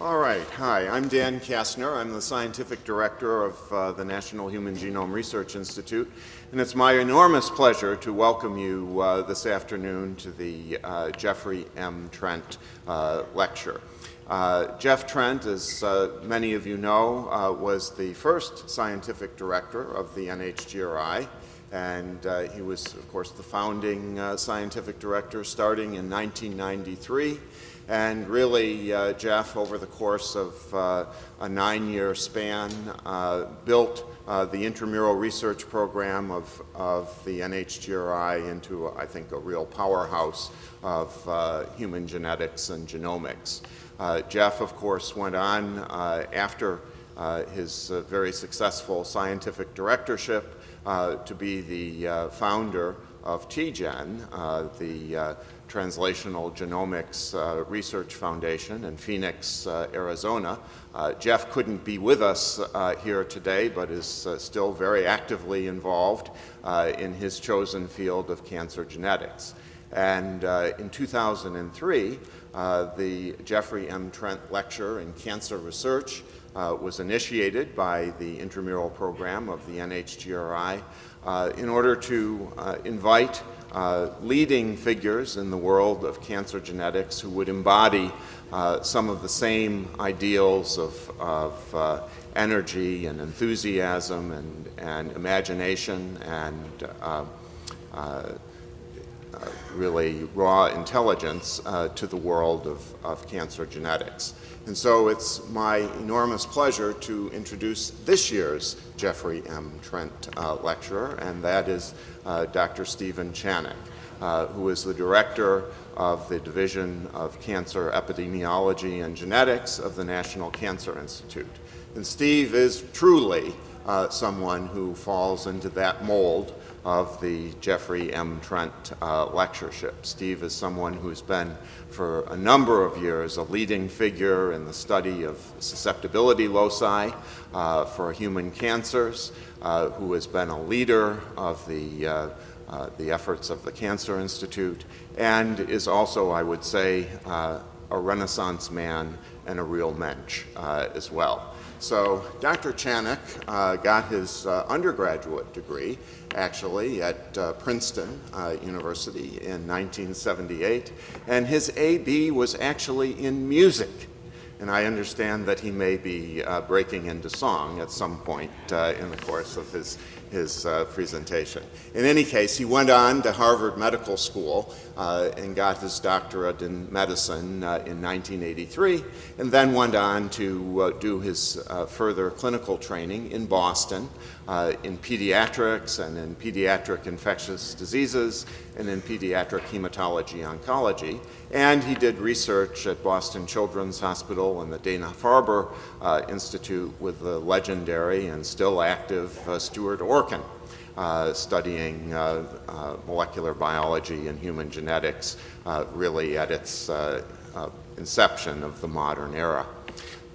All right. Hi, I'm Dan Kastner. I'm the scientific director of uh, the National Human Genome Research Institute, and it's my enormous pleasure to welcome you uh, this afternoon to the uh, Jeffrey M. Trent uh, lecture. Uh, Jeff Trent, as uh, many of you know, was the first scientific director of the NHGRI, and he was, of course, the founding scientific director starting in 1993. And really, uh, Jeff, over the course of uh, a nine-year span, uh, built uh, the intramural research program of, of the NHGRI into, I think, a real powerhouse of uh, human genetics and genomics. Uh, Jeff, of course, went on after his very successful scientific directorship to be the founder of TGen, the Translational Genomics uh, Research Foundation in Phoenix, uh, Arizona. Uh, Jeff couldn't be with us uh, here today, but is uh, still very actively involved uh, in his chosen field of cancer genetics. And in 2003, the Jeffrey M. Trent Lecture in Cancer Research was initiated by the intramural program of the NHGRI in order to invite uh, leading figures in the world of cancer genetics who would embody uh, some of the same ideals of, of uh, energy and enthusiasm and, and imagination and uh, uh, really raw intelligence uh, to the world of, of cancer genetics. And so it's my enormous pleasure to introduce this year's Jeffrey M. Trent uh, Lecturer, and that is uh, Dr. Stephen Chanock, uh, who is the director of the Division of Cancer Epidemiology and Genetics of the National Cancer Institute. And Steve is truly uh, someone who falls into that mold of the Jeffrey M. Trent uh, lectureship. Steve is someone who's been for a number of years a leading figure in the study of susceptibility loci uh, for human cancers, uh, who has been a leader of the, uh, uh, the efforts of the Cancer Institute, and is also, I would say, uh, a renaissance man and a real mensch as well. So Dr. Chanock uh, got his uh, undergraduate degree actually at uh, Princeton uh, University in 1978 and his AB was actually in music and I understand that he may be uh, breaking into song at some point uh, in the course of his his uh, presentation. In any case, he went on to Harvard Medical School uh, and got his doctorate in medicine uh, in 1983, and then went on to uh, do his uh, further clinical training in Boston uh, in pediatrics and in pediatric infectious diseases and in pediatric hematology oncology. And he did research at Boston Children's Hospital and the Dana-Farber Institute with the legendary and still active Stuart Orkin, uh, studying uh, uh, molecular biology and human genetics uh, really at its uh, inception of the modern era.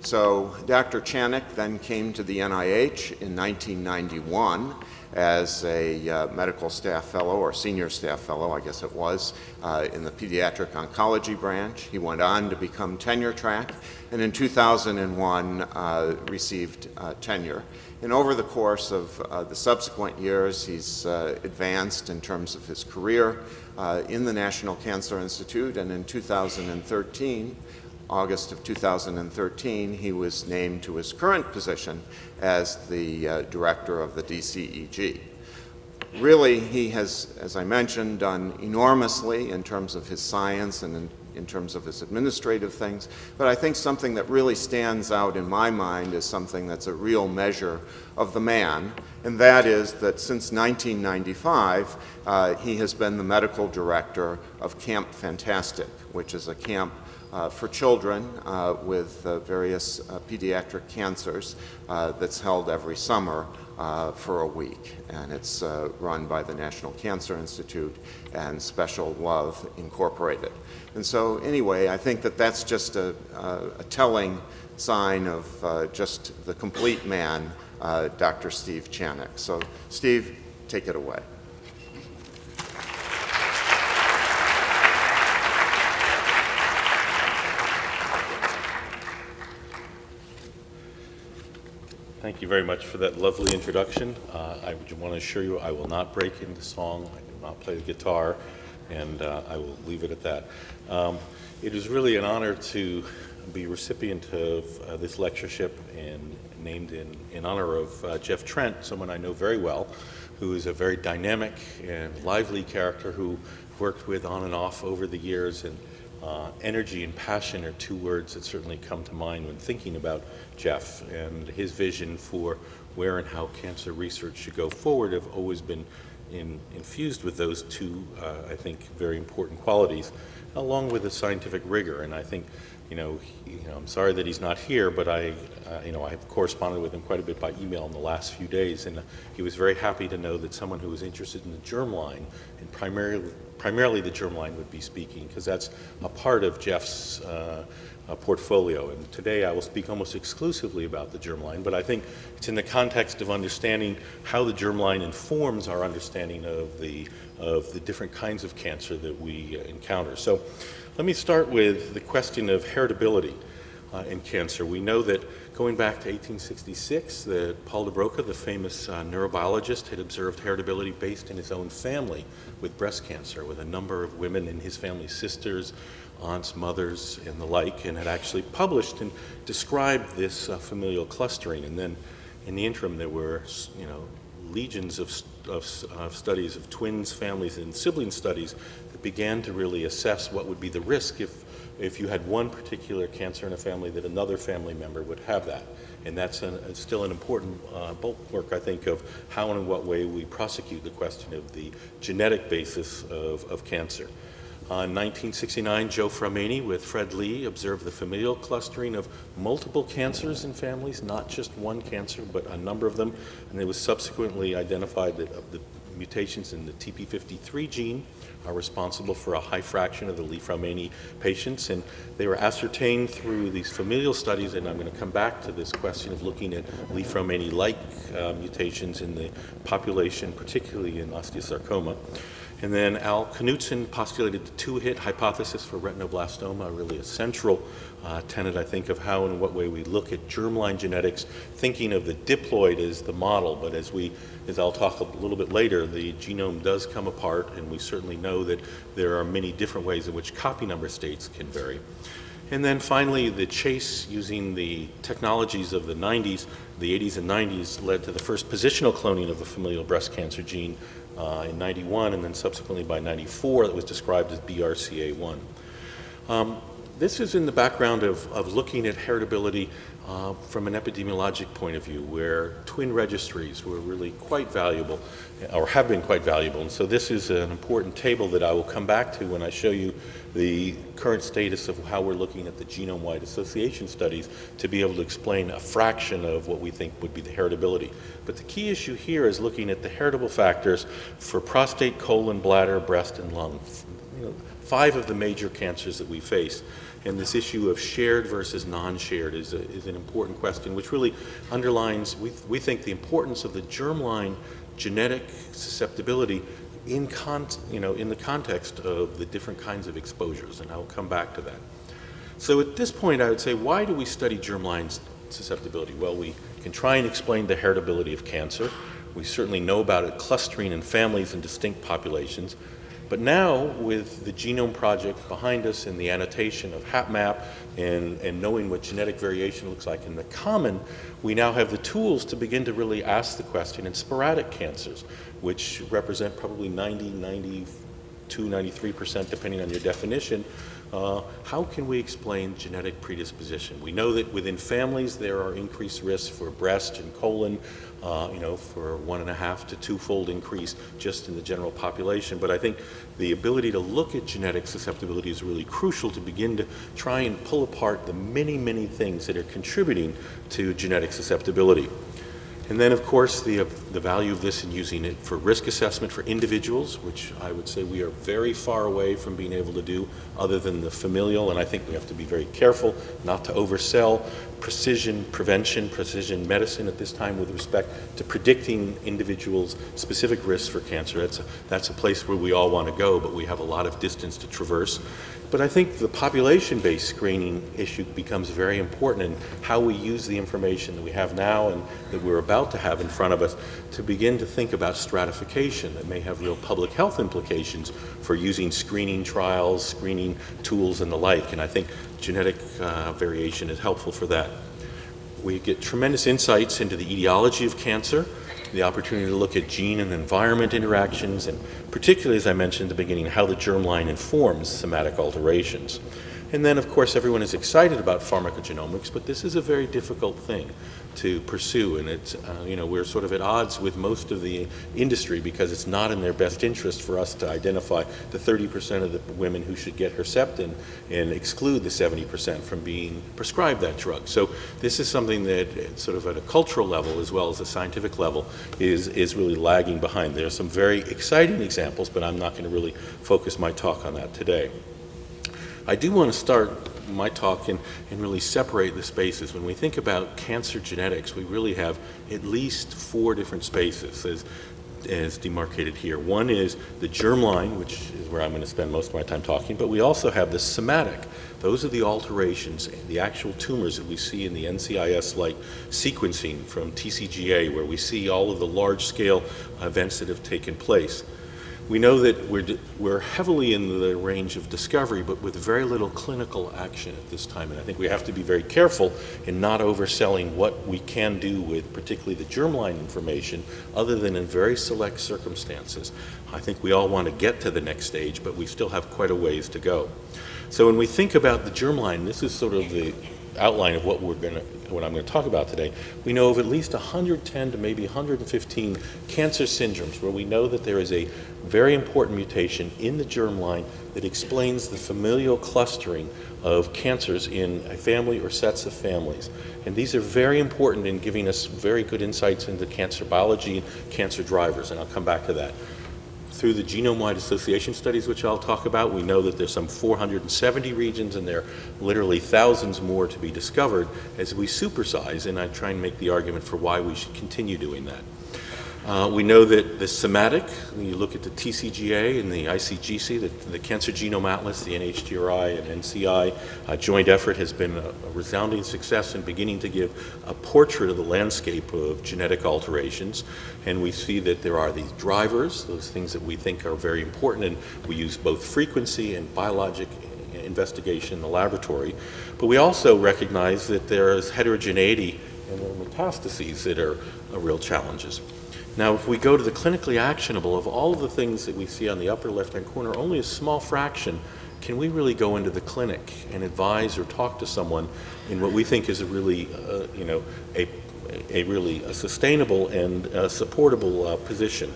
So Dr. Chanock then came to the NIH in 1991 as a uh, medical staff fellow or senior staff fellow, I guess it was, uh, in the pediatric oncology branch. He went on to become tenure track and in 2001 uh, received tenure. And over the course of uh, the subsequent years, he's uh, advanced in terms of his career uh, in the National Cancer Institute. And in 2013, August of 2013, he was named to his current position as the uh, director of the DCEG. Really, he has, as I mentioned, done enormously in terms of his science and in in terms of his administrative things, but I think something that really stands out in my mind is something that's a real measure of the man, and that is that since 1995, uh, he has been the medical director of Camp Fantastic, which is a camp uh, for children uh, with uh, various uh, pediatric cancers uh, that's held every summer for a week. And it's run by the National Cancer Institute and Special Love Incorporated. And so anyway, I think that that's just a, a, telling sign of just the complete man, Dr. Steve Chanock. So Steve, take it away. Thank you very much for that lovely introduction. Uh, I want to assure you I will not break into song. I do not play the guitar, and uh, I will leave it at that. Um, it is really an honor to be recipient of uh, this lectureship and named in, in honor of uh, Jeff Trent, someone I know very well, who is a very dynamic and lively character who worked with on and off over the years and uh, energy and passion are two words that certainly come to mind when thinking about Jeff and his vision for where and how cancer research should go forward have always been in, infused with those two, uh, I think, very important qualities, along with the scientific rigor. And I think, you know, you know I'm sorry that he's not here, but I, uh, you know, I have corresponded with him quite a bit by email in the last few days, and he was very happy to know that someone who was interested in the germline and primarily primarily the germline would be speaking because that's a part of Jeff's uh, uh, portfolio. And today I will speak almost exclusively about the germline, but I think it's in the context of understanding how the germline informs our understanding of the, of the different kinds of cancer that we uh, encounter. So let me start with the question of heritability uh, in cancer. We know that going back to 1866, that Paul DeBroca, the famous uh, neurobiologist, had observed heritability based in his own family with breast cancer, with a number of women in his family, sisters, aunts, mothers, and the like, and had actually published and described this uh, familial clustering. And then in the interim, there were, you know, legions of, of, of, studies of twins, families, and sibling studies began to really assess what would be the risk if if you had one particular cancer in a family, that another family member would have that. And that's an, still an important uh, bulwark, I think, of how and in what way we prosecute the question of the genetic basis of, of cancer. Uh, in 1969, Joe Fraumeni with Fred Li observed the familial clustering of multiple cancers in families, not just one cancer, but a number of them. And it was subsequently identified that of the mutations in the TP53 gene are responsible for a high fraction of the Li-Fraumeni patients, and they were ascertained through these familial studies, and I'm going to come back to this question of looking at Li-Fraumeni-like uh, mutations in the population, particularly in osteosarcoma. And then Al Knudson postulated the two-hit hypothesis for retinoblastoma, really a central uh, tenet, I think, of how and what way we look at germline genetics, thinking of the diploid as the model, but as we, as I'll talk a little bit later, the genome does come apart, and we certainly know that there are many different ways in which copy number states can vary. And then finally, the chase using the technologies of the 90s, the 80s and 90s, led to the first positional cloning of the familial breast cancer gene uh, in 91, and then subsequently by 94, that was described as BRCA1. Um, this is in the background of, of looking at heritability uh, from an epidemiologic point of view, where twin registries were really quite valuable, or have been quite valuable. And so this is an important table that I will come back to when I show you the current status of how we're looking at the genome-wide association studies to be able to explain a fraction of what we think would be the heritability. But the key issue here is looking at the heritable factors for prostate, colon, bladder, breast, and lung. You know, five of the major cancers that we face. And this issue of shared versus non-shared is, is an important question, which really underlines, we, we think, the importance of the germline genetic susceptibility in, you know, in the context of the different kinds of exposures, and I will come back to that. So at this point, I would say, why do we study germline susceptibility? Well, we can try and explain the heritability of cancer. We certainly know about it clustering in families and distinct populations. But now, with the Genome Project behind us and the annotation of HapMap and, and knowing what genetic variation looks like in the common, we now have the tools to begin to really ask the question in sporadic cancers, which represent probably 90, 92, 93% depending on your definition, uh, how can we explain genetic predisposition? We know that within families there are increased risks for breast and colon, uh, you know, for one and a half to two-fold increase just in the general population. But I think the ability to look at genetic susceptibility is really crucial to begin to try and pull apart the many, many things that are contributing to genetic susceptibility. And then, of course, the, uh, the value of this in using it for risk assessment for individuals, which I would say we are very far away from being able to do other than the familial, and I think we have to be very careful not to oversell precision prevention, precision medicine at this time with respect to predicting individuals' specific risks for cancer. That's a, that's a place where we all want to go, but we have a lot of distance to traverse. But I think the population-based screening issue becomes very important in how we use the information that we have now and that we're about to have in front of us to begin to think about stratification that may have real public health implications for using screening trials, screening tools, and the like. And I think genetic uh, variation is helpful for that. We get tremendous insights into the etiology of cancer, the opportunity to look at gene and environment interactions, and particularly, as I mentioned at the beginning, how the germline informs somatic alterations. And then, of course, everyone is excited about pharmacogenomics, but this is a very difficult thing to pursue, and it's, uh, you know, we're sort of at odds with most of the industry because it's not in their best interest for us to identify the 30% of the women who should get Herceptin and exclude the 70% from being prescribed that drug. So this is something that uh, sort of at a cultural level as well as a scientific level is, is really lagging behind. There are some very exciting examples, but I'm not going to really focus my talk on that today. I do want to start my talk and, and really separate the spaces. When we think about cancer genetics, we really have at least four different spaces as, as demarcated here. One is the germline, which is where I'm going to spend most of my time talking, but we also have the somatic. Those are the alterations, the actual tumors that we see in the NCIS-like sequencing from TCGA, where we see all of the large-scale events that have taken place. We know that we're, we're heavily in the range of discovery, but with very little clinical action at this time. And I think we have to be very careful in not overselling what we can do with particularly the germline information, other than in very select circumstances. I think we all want to get to the next stage, but we still have quite a ways to go. So when we think about the germline, this is sort of the outline of what we're going to, what I'm going to talk about today, we know of at least 110 to maybe 115 cancer syndromes where we know that there is a very important mutation in the germline that explains the familial clustering of cancers in a family or sets of families. And these are very important in giving us very good insights into cancer biology and cancer drivers, and I'll come back to that through the genome-wide association studies, which I'll talk about, we know that there's some 470 regions and there are literally thousands more to be discovered as we supersize, and I try and make the argument for why we should continue doing that. Uh, we know that the somatic, when you look at the TCGA and the ICGC, the, the Cancer Genome Atlas, the NHGRI and NCI uh, joint effort has been a, a, resounding success in beginning to give a portrait of the landscape of genetic alterations. And we see that there are these drivers, those things that we think are very important, and we use both frequency and biologic investigation in the laboratory. But we also recognize that there is heterogeneity and there are metastases that are, are real challenges. Now, if we go to the clinically actionable, of all of the things that we see on the upper left-hand corner, only a small fraction can we really go into the clinic and advise or talk to someone in what we think is a really, uh, you know, a, a really a sustainable and uh, supportable uh, position.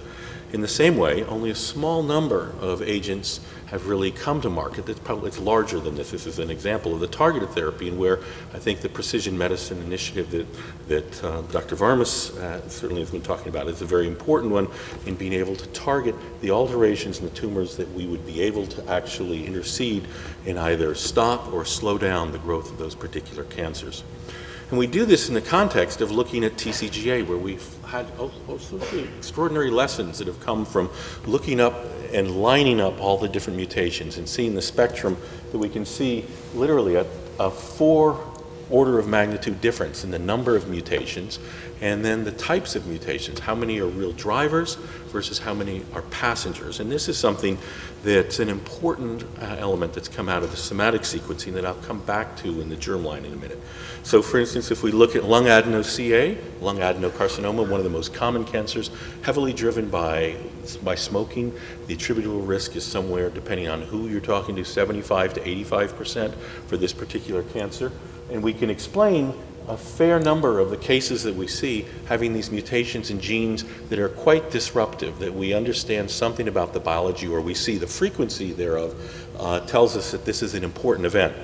In the same way, only a small number of agents have really come to market. It's probably it's larger than this. This is an example of the targeted therapy and where I think the precision medicine initiative that, that uh, Dr. Varmus uh, certainly has been talking about is a very important one in being able to target the alterations in the tumors that we would be able to actually intercede and either stop or slow down the growth of those particular cancers. And we do this in the context of looking at TCGA, where we've had oh, oh, also extraordinary lessons that have come from looking up and lining up all the different mutations and seeing the spectrum that we can see literally a, a four order of magnitude difference in the number of mutations and then the types of mutations. How many are real drivers versus how many are passengers. And this is something that's an important uh, element that's come out of the somatic sequencing that I'll come back to in the germline in a minute. So for instance, if we look at lung adeno-CA, lung adenocarcinoma, one of the most common cancers, heavily driven by, by smoking, the attributable risk is somewhere, depending on who you're talking to, 75 to 85% for this particular cancer. And we can explain a fair number of the cases that we see having these mutations in genes that are quite disruptive, that we understand something about the biology or we see the frequency thereof uh, tells us that this is an important event.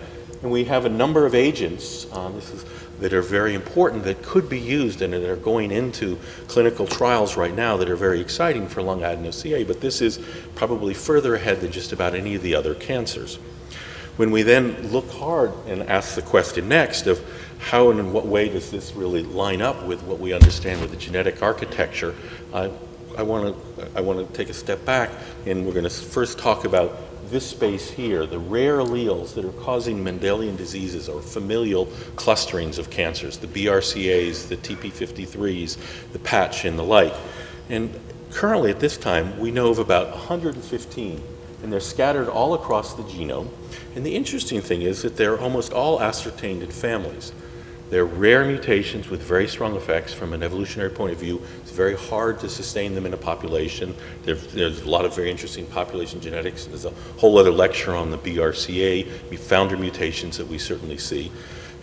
And we have a number of agents uh, is, that are very important that could be used and that are going into clinical trials right now that are very exciting for lung adeno-CA, but this is probably further ahead than just about any of the other cancers. When we then look hard and ask the question next of how and in what way does this really line up with what we understand with the genetic architecture, uh, I want to I want to take a step back, and we're going to first talk about this space here, the rare alleles that are causing Mendelian diseases or familial clusterings of cancers, the BRCAs, the TP53s, the patch, and the like. And currently, at this time, we know of about 115, and they're scattered all across the genome. And the interesting thing is that they're almost all ascertained in families. They're rare mutations with very strong effects from an evolutionary point of view. It's very hard to sustain them in a population. There's, there's a lot of very interesting population genetics. There's a whole other lecture on the BRCA, founder mutations that we certainly see.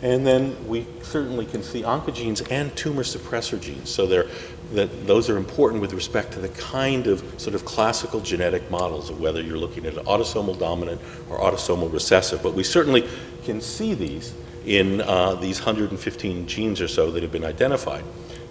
And then we certainly can see oncogenes and tumor suppressor genes. So they're, that those are important with respect to the kind of sort of classical genetic models of whether you're looking at an autosomal dominant or autosomal recessive. But we certainly can see these in uh, these 115 genes or so that have been identified.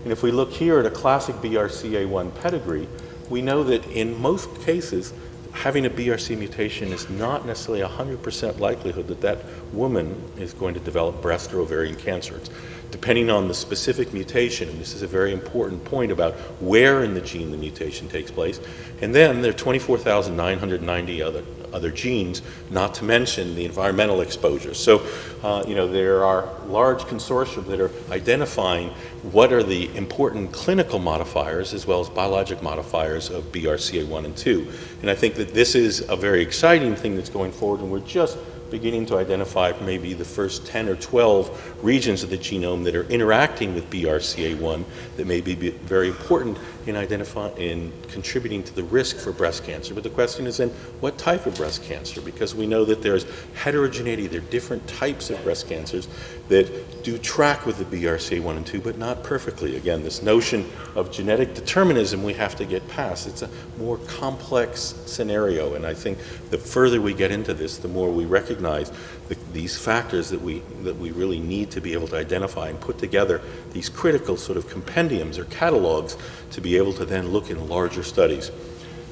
And if we look here at a classic BRCA1 pedigree, we know that in most cases, having a BRC mutation is not necessarily a 100% likelihood that that woman is going to develop breast or ovarian cancer. It's depending on the specific mutation, and this is a very important point about where in the gene the mutation takes place. And then there are 24,990 other, other genes, not to mention the environmental exposure. So, uh, you know, there are large consortia that are identifying what are the important clinical modifiers as well as biologic modifiers of BRCA1 and 2. And I think that this is a very exciting thing that's going forward, and we're just beginning to identify maybe the first 10 or 12 regions of the genome that are interacting with BRCA1 that may be very important in identifying in contributing to the risk for breast cancer. But the question is then, what type of breast cancer? Because we know that there's heterogeneity, there are different types of breast cancers that do track with the BRCA1 and 2, but not perfectly. Again, this notion of genetic determinism we have to get past. It's a more complex scenario, and I think the further we get into this, the more we recognize the, these factors that we, that we really need to be able to identify and put together these critical sort of compendiums or catalogs to be able to then look in larger studies.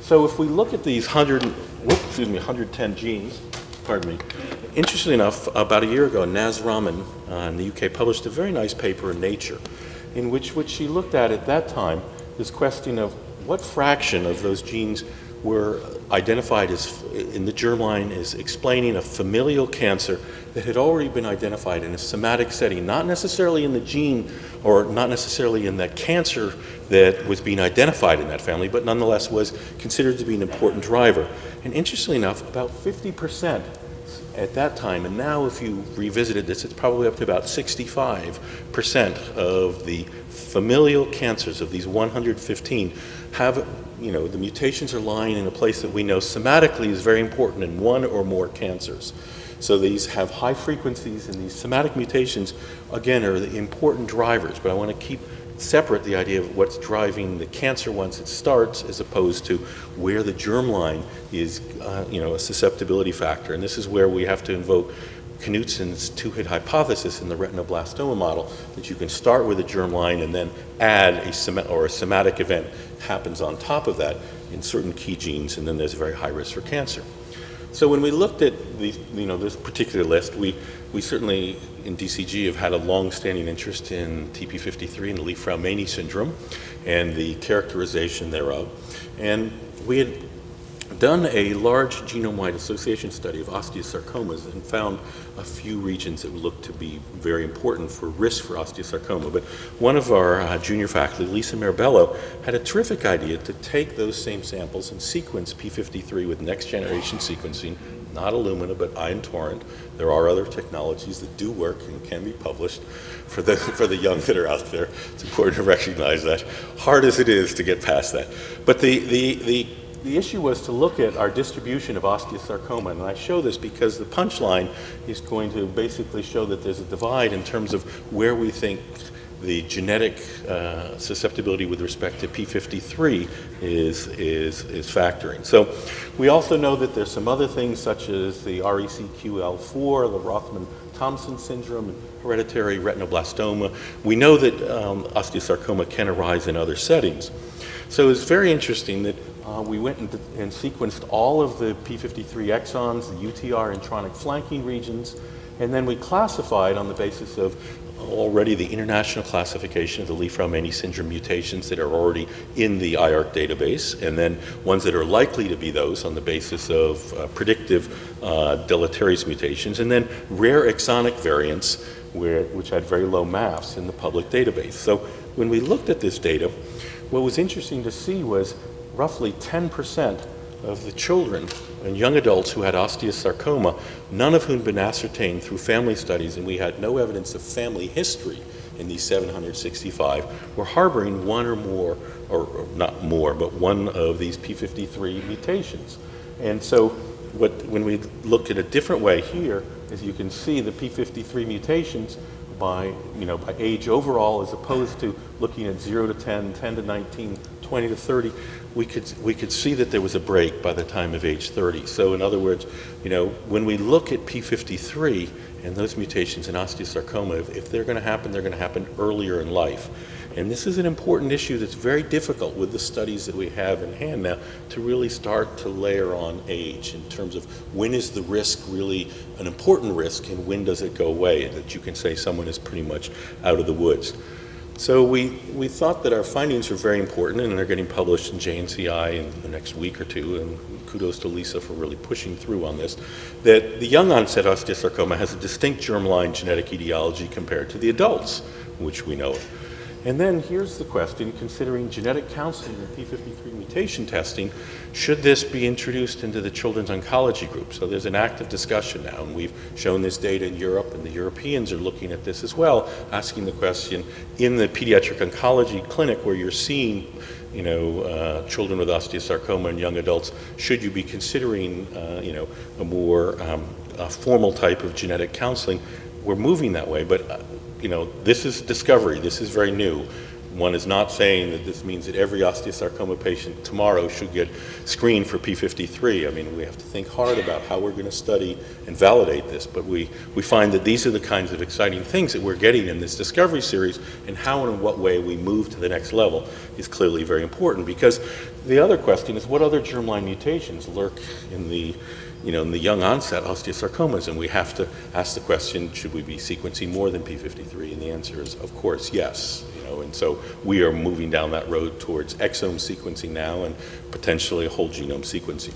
So if we look at these 100, whoops, excuse me, 110 genes, pardon me, interestingly enough, about a year ago, Naz Rahman uh, in the UK published a very nice paper in Nature in which what she looked at at that time this question of what fraction of those genes were identified as in the germline as explaining a familial cancer that had already been identified in a somatic setting, not necessarily in the gene or not necessarily in that cancer that was being identified in that family, but nonetheless was considered to be an important driver. And interestingly enough, about 50% at that time, and now if you revisited this, it's probably up to about 65% of the familial cancers of these 115 have, you know, the mutations are lying in a place that we know somatically is very important in one or more cancers. So these have high frequencies, and these somatic mutations, again, are the important drivers. But I want to keep separate the idea of what's driving the cancer once it starts as opposed to where the germline is, uh, you know, a susceptibility factor. And this is where we have to invoke Knudson's two-hit hypothesis in the retinoblastoma model, that you can start with a germline and then add a som or a somatic event happens on top of that in certain key genes, and then there's a very high risk for cancer. So when we looked at you know, this particular list, we, we certainly in DCG have had a long-standing interest in TP53 and Li-Fraumeni syndrome and the characterization thereof. And we had done a large genome-wide association study of osteosarcomas and found a few regions that look to be very important for risk for osteosarcoma. But one of our uh, junior faculty, Lisa Mirabello, had a terrific idea to take those same samples and sequence P53 with next-generation sequencing, not Illumina, but Ion Torrent. There are other technologies that do work and can be published for the, for the young that are out there. It's important to recognize that, hard as it is to get past that. But the, the, the the issue was to look at our distribution of osteosarcoma, and I show this because the punchline is going to basically show that there's a divide in terms of where we think the genetic uh, susceptibility with respect to P53 is, is, is factoring. So we also know that there's some other things such as the RECQL4, the Rothmund-Thomson syndrome, hereditary retinoblastoma. We know that um, osteosarcoma can arise in other settings. So it's very interesting that uh, we went and, and, sequenced all of the P53 exons, the UTR intronic flanking regions, and then we classified on the basis of already the international classification of the Li-Fraumeni syndrome mutations that are already in the IARC database, and then ones that are likely to be those on the basis of uh, predictive uh, deleterious mutations, and then rare exonic variants where, which had very low MAFs in the public database. So when we looked at this data, what was interesting to see was roughly 10% of the children and young adults who had osteosarcoma, none of whom had been ascertained through family studies, and we had no evidence of family history in these 765, were harboring one or more, or, or not more, but one of these P53 mutations. And so what, when we look at a different way here, as you can see, the P53 mutations by, you know, by age overall as opposed to looking at 0 to 10, 10 to 19, 20 to 30, we could, we could see that there was a break by the time of age 30. So in other words, you know, when we look at P53 and those mutations in osteosarcoma, if, if they're going to happen, they're going to happen earlier in life. And this is an important issue that's very difficult with the studies that we have in hand now to really start to layer on age in terms of when is the risk really an important risk and when does it go away, that you can say someone is pretty much out of the woods. So we, we thought that our findings were very important and they're getting published in JNCI in the next week or two, and kudos to Lisa for really pushing through on this, that the young onset osteosarcoma has a distinct germline genetic etiology compared to the adults, which we know of. And then here's the question, considering genetic counseling and P53 mutation testing, should this be introduced into the children's oncology group? So there's an active discussion now, and we've shown this data in Europe, and the Europeans are looking at this as well, asking the question, in the pediatric oncology clinic where you're seeing you know, uh, children with osteosarcoma and young adults, should you be considering, uh, you know, a more um, a formal type of genetic counseling? We're moving that way, but uh, you know, this is discovery. This is very new. One is not saying that this means that every osteosarcoma patient tomorrow should get screened for P53. I mean, we have to think hard about how we're going to study and validate this, but we, we find that these are the kinds of exciting things that we're getting in this discovery series, and how and in what way we move to the next level is clearly very important, because the other question is what other germline mutations lurk in the you know, in the young onset osteosarcomas, and we have to ask the question, should we be sequencing more than P53? And the answer is, of course, yes. You know, and so we are moving down that road towards exome sequencing now and potentially whole genome sequencing.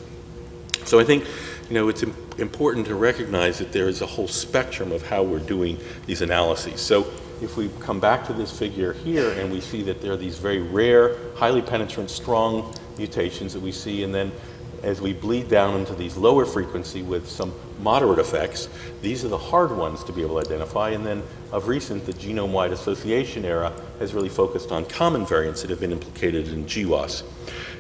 So I think, you know, it's important to recognize that there is a whole spectrum of how we're doing these analyses. So if we come back to this figure here and we see that there are these very rare, highly penetrant, strong mutations that we see, and then as we bleed down into these lower frequency with some moderate effects, these are the hard ones to be able to identify. And then of recent, the genome-wide association era has really focused on common variants that have been implicated in GWAS.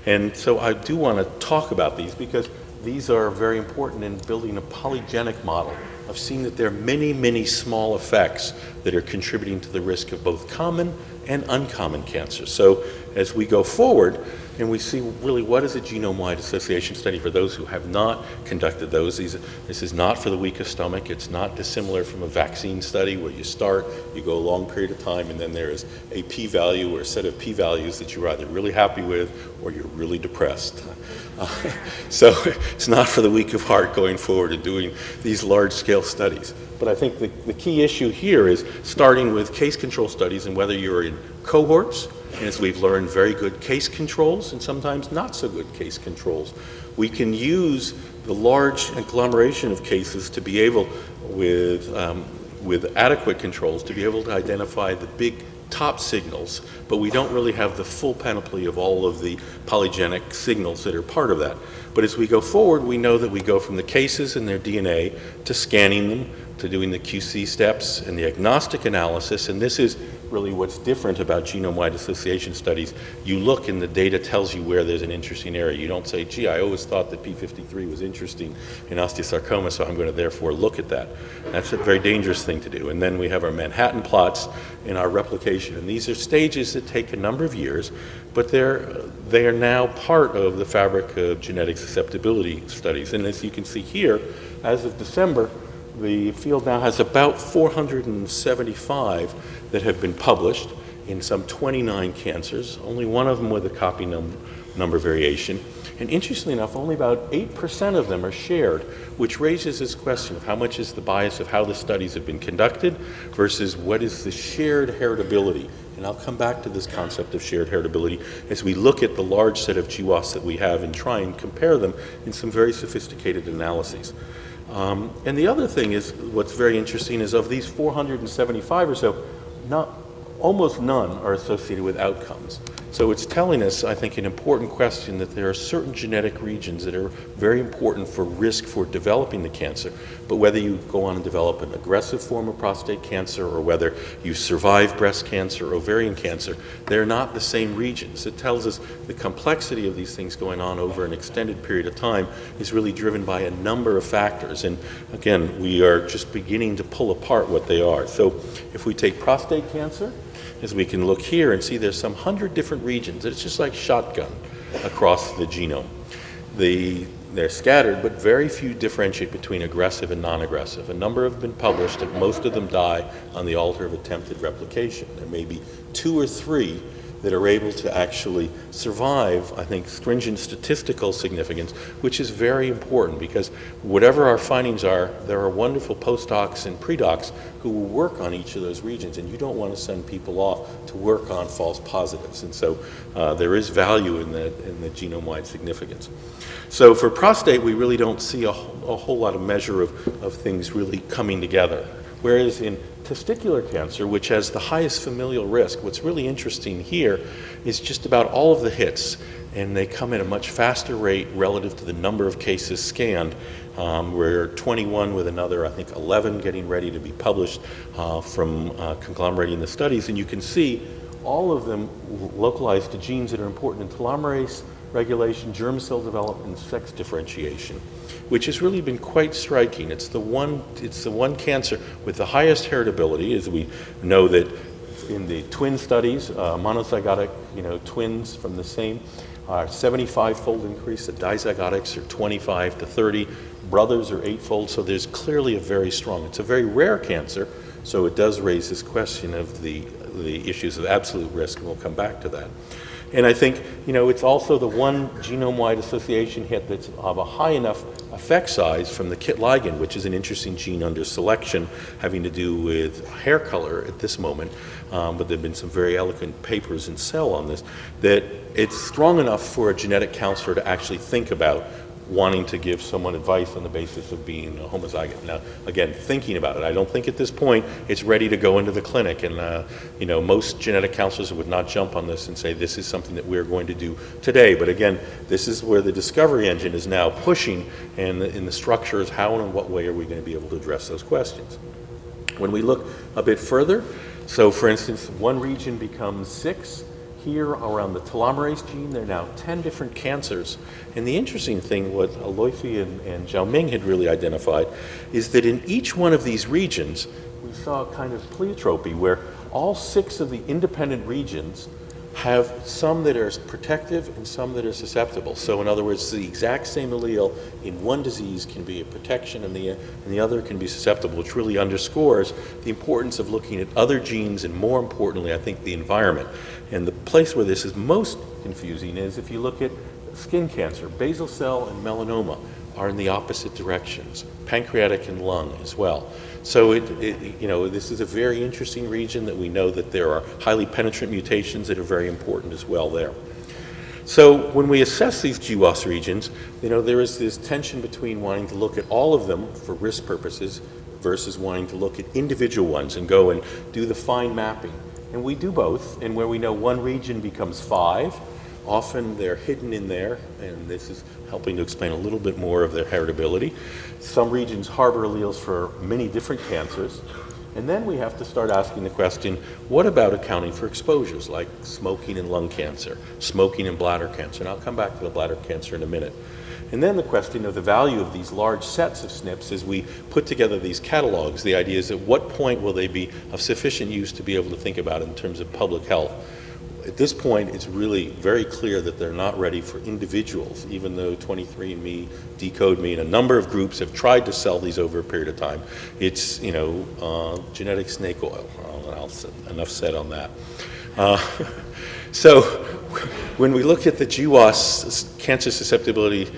And so I do want to talk about these because these are very important in building a polygenic model of seeing that there are many, many small effects that are contributing to the risk of both common and uncommon cancer. So as we go forward, and we see really what is a genome-wide association study for those who have not conducted those. These, this is not for the weakest stomach. It's not dissimilar from a vaccine study where you start, you go a long period of time, and then there is a p-value or a set of p-values that you're either really happy with or you're really depressed. Uh, so it's not for the weak of heart going forward and doing these large-scale studies. But I think the, the key issue here is starting with case control studies and whether you're in cohorts as we've learned, very good case controls and sometimes not so good case controls. We can use the large agglomeration of cases to be able, with, um, with adequate controls, to be able to identify the big top signals, but we don't really have the full panoply of all of the polygenic signals that are part of that. But as we go forward, we know that we go from the cases and their DNA to scanning them, to doing the QC steps and the agnostic analysis, and this is really what's different about genome-wide association studies. You look and the data tells you where there's an interesting area. You don't say, gee, I always thought that P53 was interesting in osteosarcoma, so I'm going to therefore look at that. That's a very dangerous thing to do. And then we have our Manhattan plots in our replication. And these are stages that take a number of years, but they're, they are now part of the fabric of genetic susceptibility studies. And as you can see here, as of December, the field now has about 475 that have been published in some 29 cancers, only one of them with a copy number number variation. And interestingly enough, only about 8% of them are shared, which raises this question of how much is the bias of how the studies have been conducted versus what is the shared heritability. And I'll come back to this concept of shared heritability as we look at the large set of GWAS that we have and try and compare them in some very sophisticated analyses. Um, and the other thing is, what's very interesting is of these 475 or so, not, almost none are associated with outcomes. So it's telling us, I think, an important question that there are certain genetic regions that are very important for risk for developing the cancer. But whether you go on and develop an aggressive form of prostate cancer or whether you survive breast cancer or ovarian cancer, they're not the same regions. It tells us the complexity of these things going on over an extended period of time is really driven by a number of factors. And again, we are just beginning to pull apart what they are. So if we take prostate cancer, as we can look here and see there's some hundred different regions. It's just like shotgun across the genome. The, they're scattered, but very few differentiate between aggressive and non-aggressive. A number have been published and most of them die on the altar of attempted replication. There may be two or three that are able to actually survive, I think, stringent statistical significance, which is very important because whatever our findings are, there are wonderful postdocs and predocs who will work on each of those regions, and you don't want to send people off to work on false positives. And so uh, there is value in the, in the genome-wide significance. So for prostate, we really don't see a, a whole lot of measure of, of things really coming together. Whereas in testicular cancer, which has the highest familial risk, what's really interesting here is just about all of the hits, and they come at a much faster rate relative to the number of cases scanned. Um, we're 21 with another, I think, 11 getting ready to be published uh, from uh, conglomerating the studies, and you can see all of them localized to genes that are important in telomerase regulation, germ cell development, and sex differentiation which has really been quite striking. It's the one, it's the one cancer with the highest heritability, as we know that in the twin studies, uh, monozygotic, you know, twins from the same, are 75-fold increase. The dizygotics are 25 to 30. Brothers are eightfold. So there's clearly a very strong. It's a very rare cancer, so it does raise this question of the the issues of absolute risk, and we'll come back to that. And I think, you know, it's also the one genome-wide association hit that's of a high enough effect size from the KIT ligand, which is an interesting gene under selection having to do with hair color at this moment. Um, but there have been some very eloquent papers in Cell on this, that it's strong enough for a genetic counselor to actually think about wanting to give someone advice on the basis of being a homozygote. Now, again, thinking about it, I don't think at this point it's ready to go into the clinic. And, uh, you know, most genetic counselors would not jump on this and say this is something that we're going to do today. But again, this is where the discovery engine is now pushing, and the, the structure is how and in what way are we going to be able to address those questions. When we look a bit further, so for instance, one region becomes six, here around the telomerase gene. There are now 10 different cancers. And the interesting thing, what Aloifi and, and Ming had really identified, is that in each one of these regions, we saw a kind of pleiotropy where all six of the independent regions have some that are protective and some that are susceptible. So in other words, the exact same allele in one disease can be a protection and the, and the other can be susceptible, which really underscores the importance of looking at other genes and more importantly, I think, the environment. And the place where this is most confusing is if you look at skin cancer, basal cell and melanoma are in the opposite directions, pancreatic and lung as well. So it, it, you know, this is a very interesting region that we know that there are highly penetrant mutations that are very important as well there. So when we assess these GWAS regions, you know, there is this tension between wanting to look at all of them for risk purposes versus wanting to look at individual ones and go and do the fine mapping. And we do both, and where we know one region becomes five, Often they're hidden in there, and this is helping to explain a little bit more of their heritability. Some regions harbor alleles for many different cancers. And then we have to start asking the question, what about accounting for exposures like smoking and lung cancer, smoking and bladder cancer? And I'll come back to the bladder cancer in a minute. And then the question of the value of these large sets of SNPs as we put together these catalogs. The idea is at what point will they be of sufficient use to be able to think about in terms of public health? at this point, it's really very clear that they're not ready for individuals, even though 23andMe, Decode Me, and a number of groups have tried to sell these over a period of time. It's, you know, uh, genetic snake oil. I'll enough said on that. Uh, so when we look at the GWAS cancer susceptibility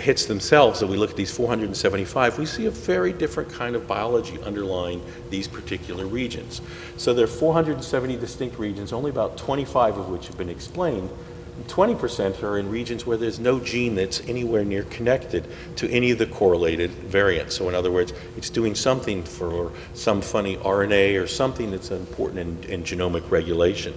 hits themselves, and we look at these 475, we see a very different kind of biology underlying these particular regions. So there are 470 distinct regions, only about 25 of which have been explained. 20% are in regions where there's no gene that's anywhere near connected to any of the correlated variants. So in other words, it's doing something for some funny RNA or something that's important in, in genomic regulation.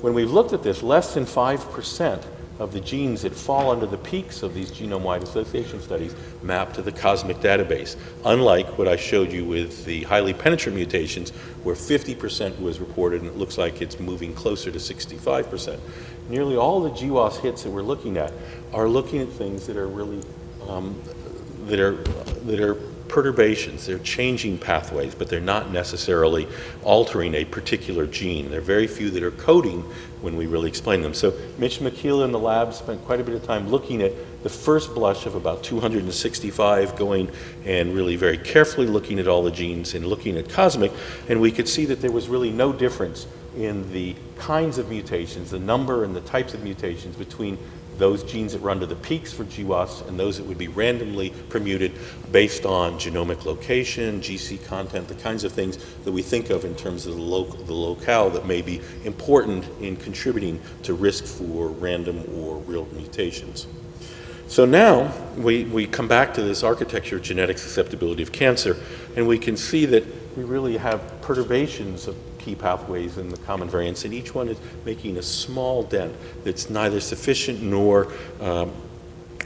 When we've looked at this, less than 5% of the genes that fall under the peaks of these genome-wide association studies map to the COSMIC database, unlike what I showed you with the highly penetrant mutations, where 50% was reported and it looks like it's moving closer to 65%. Nearly all the GWAS hits that we're looking at are looking at things that are really, um, that are, that are perturbations. They're changing pathways, but they're not necessarily altering a particular gene. There are very few that are coding when we really explain them. So Mitch Machiela in the lab spent quite a bit of time looking at the first blush of about 265, going and really very carefully looking at all the genes and looking at cosmic, and we could see that there was really no difference in the kinds of mutations, the number and the types of mutations between those genes that run to the peaks for GWAS and those that would be randomly permuted based on genomic location, GC content, the kinds of things that we think of in terms of the, local, the locale that may be important in contributing to risk for random or real mutations. So now we, we come back to this architecture of genetic susceptibility of cancer, and we can see that we really have perturbations of key pathways in the common variants, and each one is making a small dent that's neither sufficient nor um,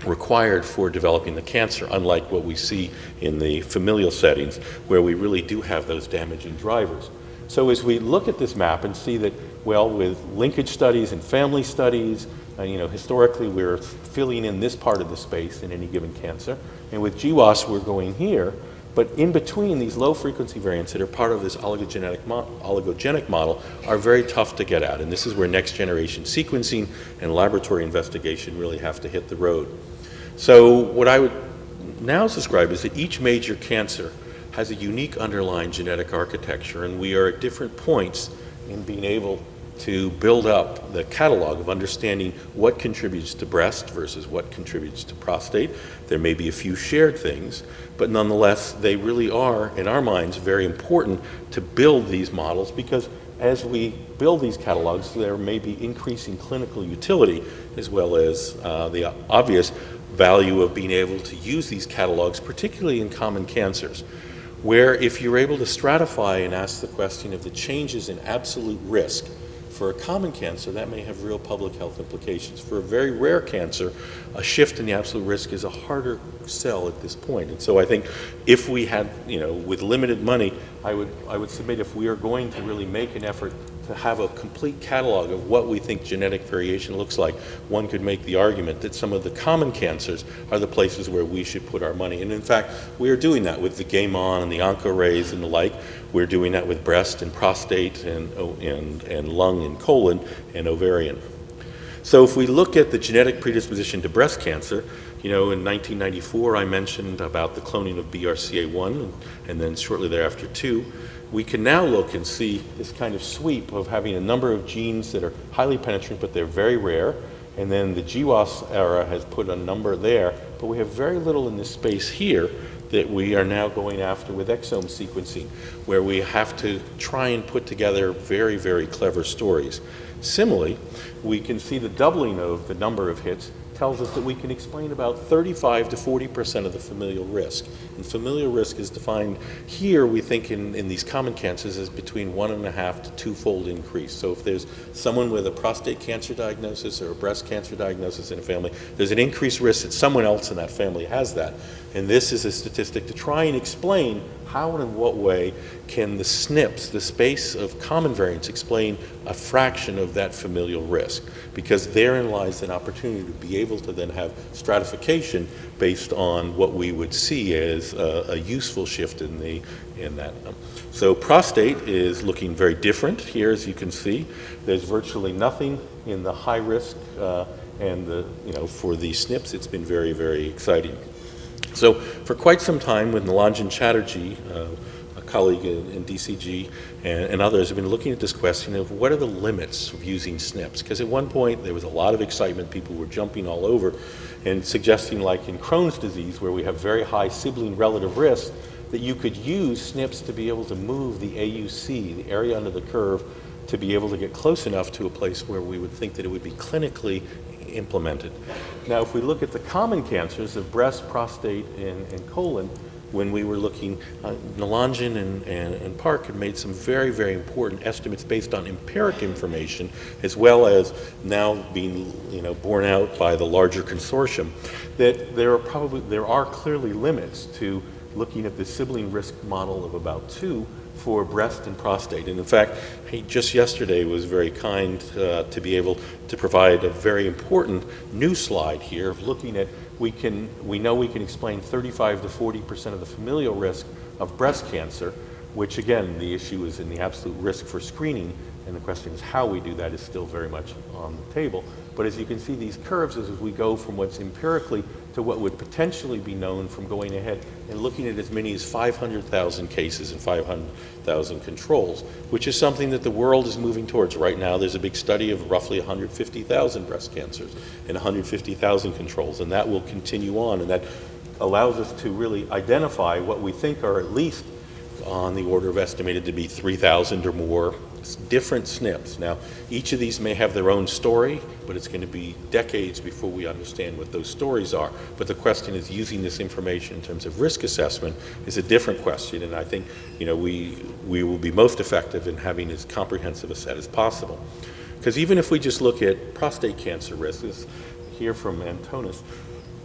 required for developing the cancer, unlike what we see in the familial settings, where we really do have those damaging drivers. So as we look at this map and see that, well, with linkage studies and family studies, uh, you know, historically we're filling in this part of the space in any given cancer, and with GWAS we're going here, but in between, these low frequency variants that are part of this oligogenic, mo oligogenic model are very tough to get at. And this is where next generation sequencing and laboratory investigation really have to hit the road. So what I would now describe is that each major cancer has a unique underlying genetic architecture, and we are at different points in being able to build up the catalog of understanding what contributes to breast versus what contributes to prostate. There may be a few shared things, but nonetheless, they really are, in our minds, very important to build these models because as we build these catalogs, there may be increasing clinical utility as well as uh, the obvious value of being able to use these catalogs, particularly in common cancers, where if you're able to stratify and ask the question of the changes in absolute risk for a common cancer, that may have real public health implications. For a very rare cancer, a shift in the absolute risk is a harder sell at this point. And so I think if we had, you know, with limited money, I would, I would submit if we are going to really make an effort to have a complete catalog of what we think genetic variation looks like, one could make the argument that some of the common cancers are the places where we should put our money. And in fact, we are doing that with the GAME-ON and the OncoArrays and the like. We're doing that with breast and prostate and, oh, and, and lung and colon and ovarian. So if we look at the genetic predisposition to breast cancer, you know, in 1994 I mentioned about the cloning of BRCA1 and then shortly thereafter 2 we can now look and see this kind of sweep of having a number of genes that are highly penetrant, but they're very rare. And then the GWAS era has put a number there, but we have very little in this space here that we are now going after with exome sequencing, where we have to try and put together very, very clever stories. Similarly, we can see the doubling of the number of hits tells us that we can explain about 35 to 40 percent of the familial risk. And familial risk is defined here, we think, in, in these common cancers as between one and a half to two-fold increase. So if there's someone with a prostate cancer diagnosis or a breast cancer diagnosis in a family, there's an increased risk that someone else in that family has that. And this is a statistic to try and explain how and in what way can the SNPs, the space of common variants, explain a fraction of that familial risk? Because therein lies an opportunity to be able to then have stratification based on what we would see as a, a useful shift in, the, in that. So prostate is looking very different here, as you can see. There's virtually nothing in the high risk uh, and the, you know, for the SNPs, it's been very, very exciting. So for quite some time with Nilanjan Chatterjee, uh, a colleague in, in DCG and, and others have been looking at this question of what are the limits of using SNPs? Because at one point there was a lot of excitement, people were jumping all over and suggesting like in Crohn's disease where we have very high sibling relative risk that you could use SNPs to be able to move the AUC, the area under the curve, to be able to get close enough to a place where we would think that it would be clinically implemented. Now, if we look at the common cancers of breast, prostate, and, and colon, when we were looking, uh, and, and, and, Park had made some very, very important estimates based on empiric information, as well as now being, you know, borne out by the larger consortium, that there are probably, there are clearly limits to looking at the sibling risk model of about two for breast and prostate. And in fact, he just yesterday was very kind uh, to be able to provide a very important new slide here of looking at we can we know we can explain 35 to 40 percent of the familial risk of breast cancer, which again the issue is in the absolute risk for screening, and the question is how we do that is still very much on the table. But as you can see these curves as we go from what's empirically to what would potentially be known from going ahead and looking at as many as 500,000 cases and 500,000 controls, which is something that the world is moving towards. Right now there's a big study of roughly 150,000 breast cancers and 150,000 controls, and that will continue on, and that allows us to really identify what we think are at least on the order of estimated to be 3,000 or more different SNPs. Now, each of these may have their own story, but it's going to be decades before we understand what those stories are. But the question is using this information in terms of risk assessment is a different question, and I think you know we we will be most effective in having as comprehensive a set as possible. Because even if we just look at prostate cancer risks, here from Antonis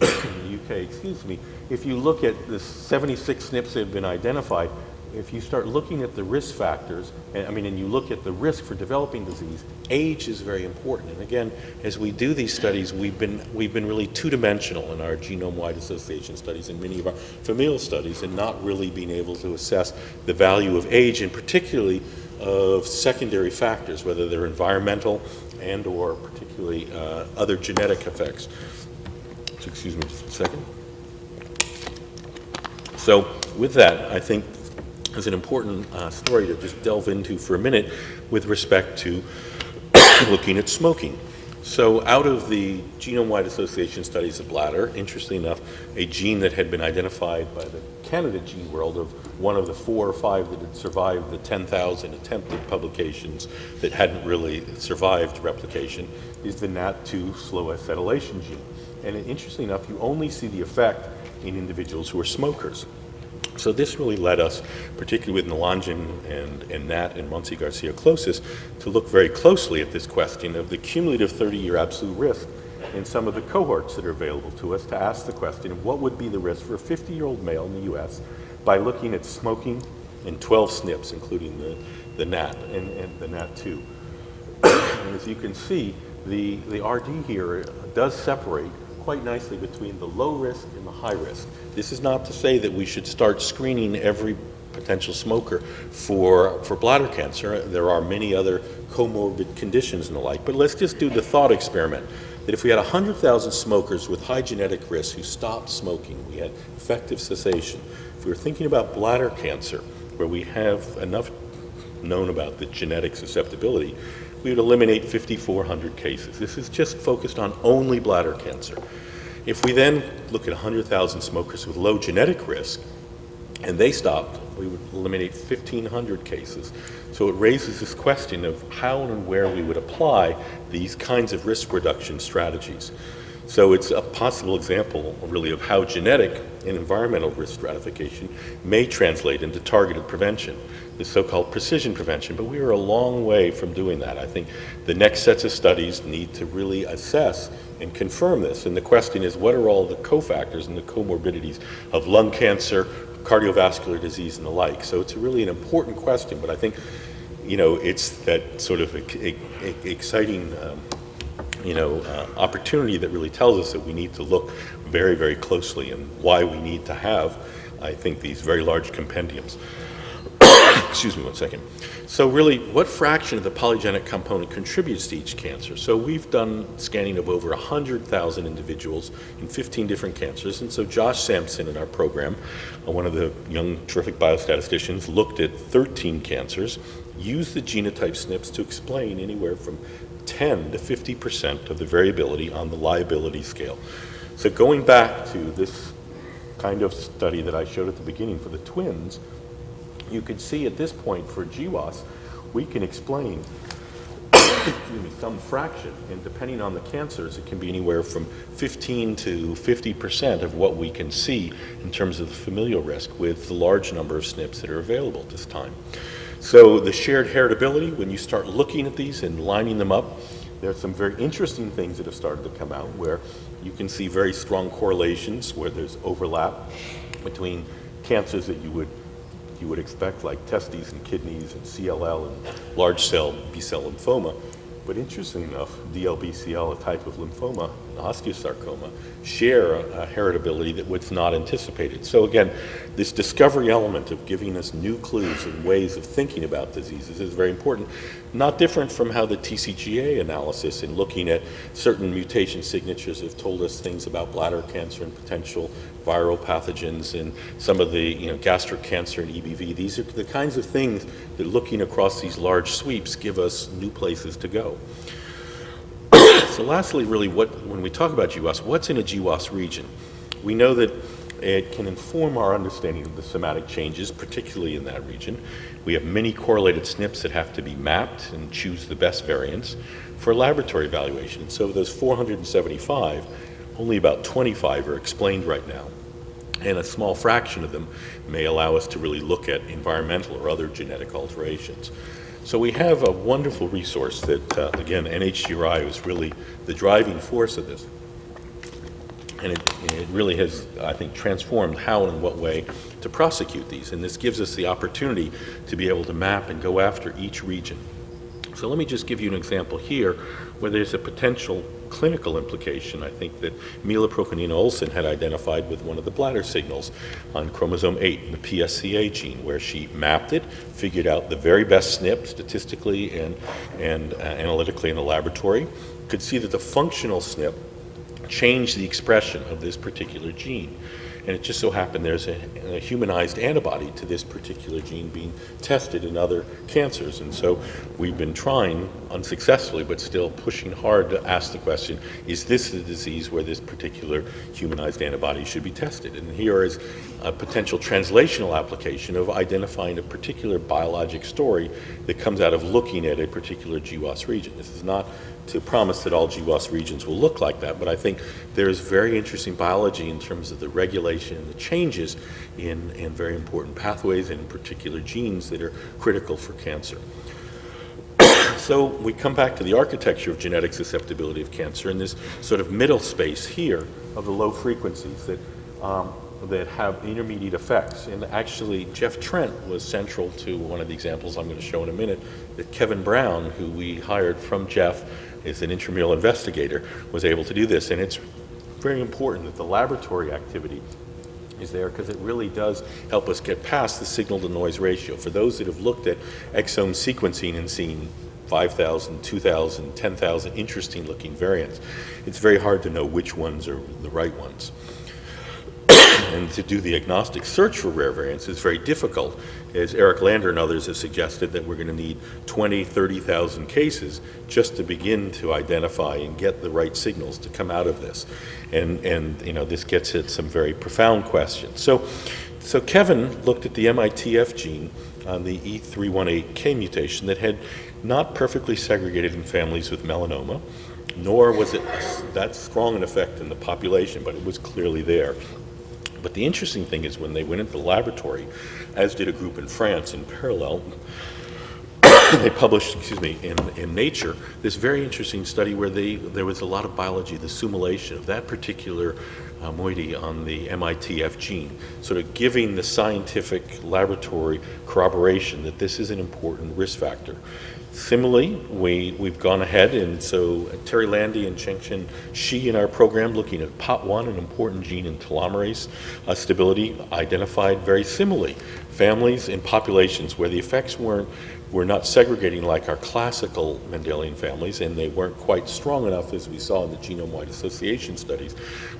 in the UK, excuse me, if you look at the 76 SNPs that have been identified, if you start looking at the risk factors, I mean, and you look at the risk for developing disease, age is very important. And again, as we do these studies, we've been, we've been really two-dimensional in our genome-wide association studies and many of our familial studies and not really being able to assess the value of age and particularly of secondary factors, whether they're environmental and or particularly uh, other genetic effects. So excuse me just a second. So with that, I think is an important uh, story to just delve into for a minute with respect to looking at smoking. So out of the genome-wide association studies of bladder, interestingly enough, a gene that had been identified by the candidate gene World of one of the four or five that had survived the 10,000 attempted publications that hadn't really survived replication is the NAT2 slow acetylation gene. And interestingly enough, you only see the effect in individuals who are smokers. So this really led us, particularly with Nilanjan and, and Nat and Montse Garcia-Closas, to look very closely at this question of the cumulative 30-year absolute risk in some of the cohorts that are available to us to ask the question of what would be the risk for a 50-year-old male in the U.S. by looking at smoking and 12 SNPs, including the, the NAT and, and the NAT2. and as you can see, the, the RD here does separate quite nicely between the low risk and the high risk. This is not to say that we should start screening every potential smoker for, for bladder cancer. There are many other comorbid conditions and the like, but let's just do the thought experiment that if we had 100,000 smokers with high genetic risk who stopped smoking, we had effective cessation. If we were thinking about bladder cancer, where we have enough known about the genetic susceptibility, we would eliminate 5,400 cases. This is just focused on only bladder cancer. If we then look at 100,000 smokers with low genetic risk, and they stopped, we would eliminate 1,500 cases. So it raises this question of how and where we would apply these kinds of risk reduction strategies. So it's a possible example, really, of how genetic and environmental risk stratification may translate into targeted prevention, the so-called precision prevention. But we are a long way from doing that. I think the next sets of studies need to really assess and confirm this. And the question is, what are all the cofactors and the comorbidities of lung cancer, cardiovascular disease, and the like? So it's really an important question, but I think, you know, it's that sort of exciting um, you know, uh, opportunity that really tells us that we need to look very, very closely and why we need to have, I think, these very large compendiums. Excuse me one second. So really, what fraction of the polygenic component contributes to each cancer? So we've done scanning of over 100,000 individuals in 15 different cancers. And so Josh Sampson in our program, uh, one of the young terrific biostatisticians, looked at 13 cancers, used the genotype SNPs to explain anywhere from 10 to 50% of the variability on the liability scale. So going back to this kind of study that I showed at the beginning for the twins, you could see at this point for GWAS, we can explain me, some fraction, and depending on the cancers, it can be anywhere from 15 to 50 percent of what we can see in terms of the familial risk with the large number of SNPs that are available at this time. So the shared heritability, when you start looking at these and lining them up, there are some very interesting things that have started to come out where you can see very strong correlations where there's overlap between cancers that you would you would expect, like testes and kidneys and CLL and large cell B-cell lymphoma. But interesting enough, DLBCL, a type of lymphoma, osteosarcoma, share a, a heritability that was not anticipated. So again, this discovery element of giving us new clues and ways of thinking about diseases is very important. Not different from how the TCGA analysis in looking at certain mutation signatures have told us things about bladder cancer and potential viral pathogens and some of the you know, gastric cancer and EBV. These are the kinds of things that looking across these large sweeps give us new places to go. so lastly, really, what, when we talk about GWAS, what's in a GWAS region? We know that it can inform our understanding of the somatic changes, particularly in that region. We have many correlated SNPs that have to be mapped and choose the best variants for laboratory evaluation. So of those 475, only about 25 are explained right now. And a small fraction of them may allow us to really look at environmental or other genetic alterations. So we have a wonderful resource that, uh, again, NHGRI was really the driving force of this. And it, it, really has, I think, transformed how and in what way to prosecute these. And this gives us the opportunity to be able to map and go after each region. So let me just give you an example here where there's a potential clinical implication, I think, that Mila Prokunina-Olsson had identified with one of the bladder signals on chromosome 8, the PSCA gene, where she mapped it, figured out the very best SNP statistically and, and uh, analytically in the laboratory, could see that the functional SNP changed the expression of this particular gene. And it just so happened there's a, a, humanized antibody to this particular gene being tested in other cancers. And so we've been trying, unsuccessfully, but still pushing hard to ask the question, is this the disease where this particular humanized antibody should be tested? And here is a potential translational application of identifying a particular biologic story that comes out of looking at a particular GWAS region. This is not to promise that all GWAS regions will look like that, but I think there's very interesting biology in terms of the regulation and the changes in, in very important pathways and in particular genes that are critical for cancer. so we come back to the architecture of genetic susceptibility of cancer in this sort of middle space here of the low frequencies that um, that have intermediate effects. And actually, Jeff Trent was central to one of the examples I'm going to show in a minute, that Kevin Brown, who we hired from Jeff, is an intramural investigator, was able to do this. And it's very important that the laboratory activity is there because it really does help us get past the signal to noise ratio. For those that have looked at exome sequencing and seen 5,000, 2,000, 10,000 interesting looking variants, it's very hard to know which ones are the right ones and to do the agnostic search for rare variants is very difficult. As Eric Lander and others have suggested that we're going to need 20, 30,000 cases just to begin to identify and get the right signals to come out of this. And, and you know, this gets at some very profound questions. So, so Kevin looked at the MITF gene on the E318K mutation that had not perfectly segregated in families with melanoma, nor was it that strong an effect in the population, but it was clearly there. But the interesting thing is when they went into the laboratory, as did a group in France in parallel, they published, excuse me, in, in Nature, this very interesting study where they, there was a lot of biology, the sumoylation of that particular uh, moiety on the MITF gene, sort of giving the scientific laboratory corroboration that this is an important risk factor. Similarly, we, we've gone ahead, and so Terry Landi and Jianxin Shi in our program, looking at POT1, an important gene in telomerase uh, stability, identified very similarly families and populations where the effects weren't were not segregating like our classical Mendelian families, and they weren't quite strong enough as we saw in the genome-wide association studies.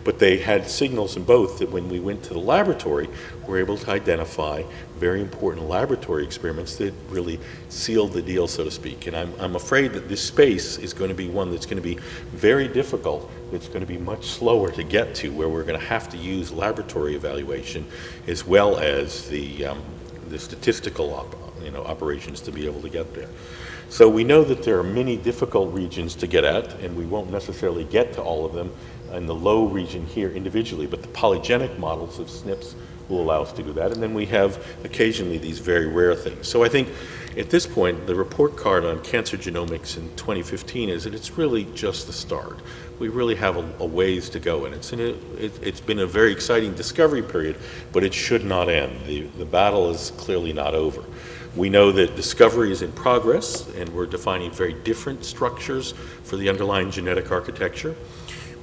But they had signals in both that when we went to the laboratory, we were able to identify very important laboratory experiments that really sealed the deal, so to speak. And I'm, I'm afraid that this space is going to be one that's going to be very difficult. It's going to be much slower to get to, where we're going to have to use laboratory evaluation as well as the, um, the statistical op you know, operations to be able to get there. So we know that there are many difficult regions to get at, and we won't necessarily get to all of them in the low region here individually, but the polygenic models of SNPs will allow us to do that. And then we have occasionally these very rare things. So I think at this point, the report card on cancer genomics in 2015 is that it's really just the start. We really have a, a ways to go, and it's, a, it, it's been a very exciting discovery period, but it should not end. The, the battle is clearly not over. We know that discovery is in progress, and we're defining very different structures for the underlying genetic architecture.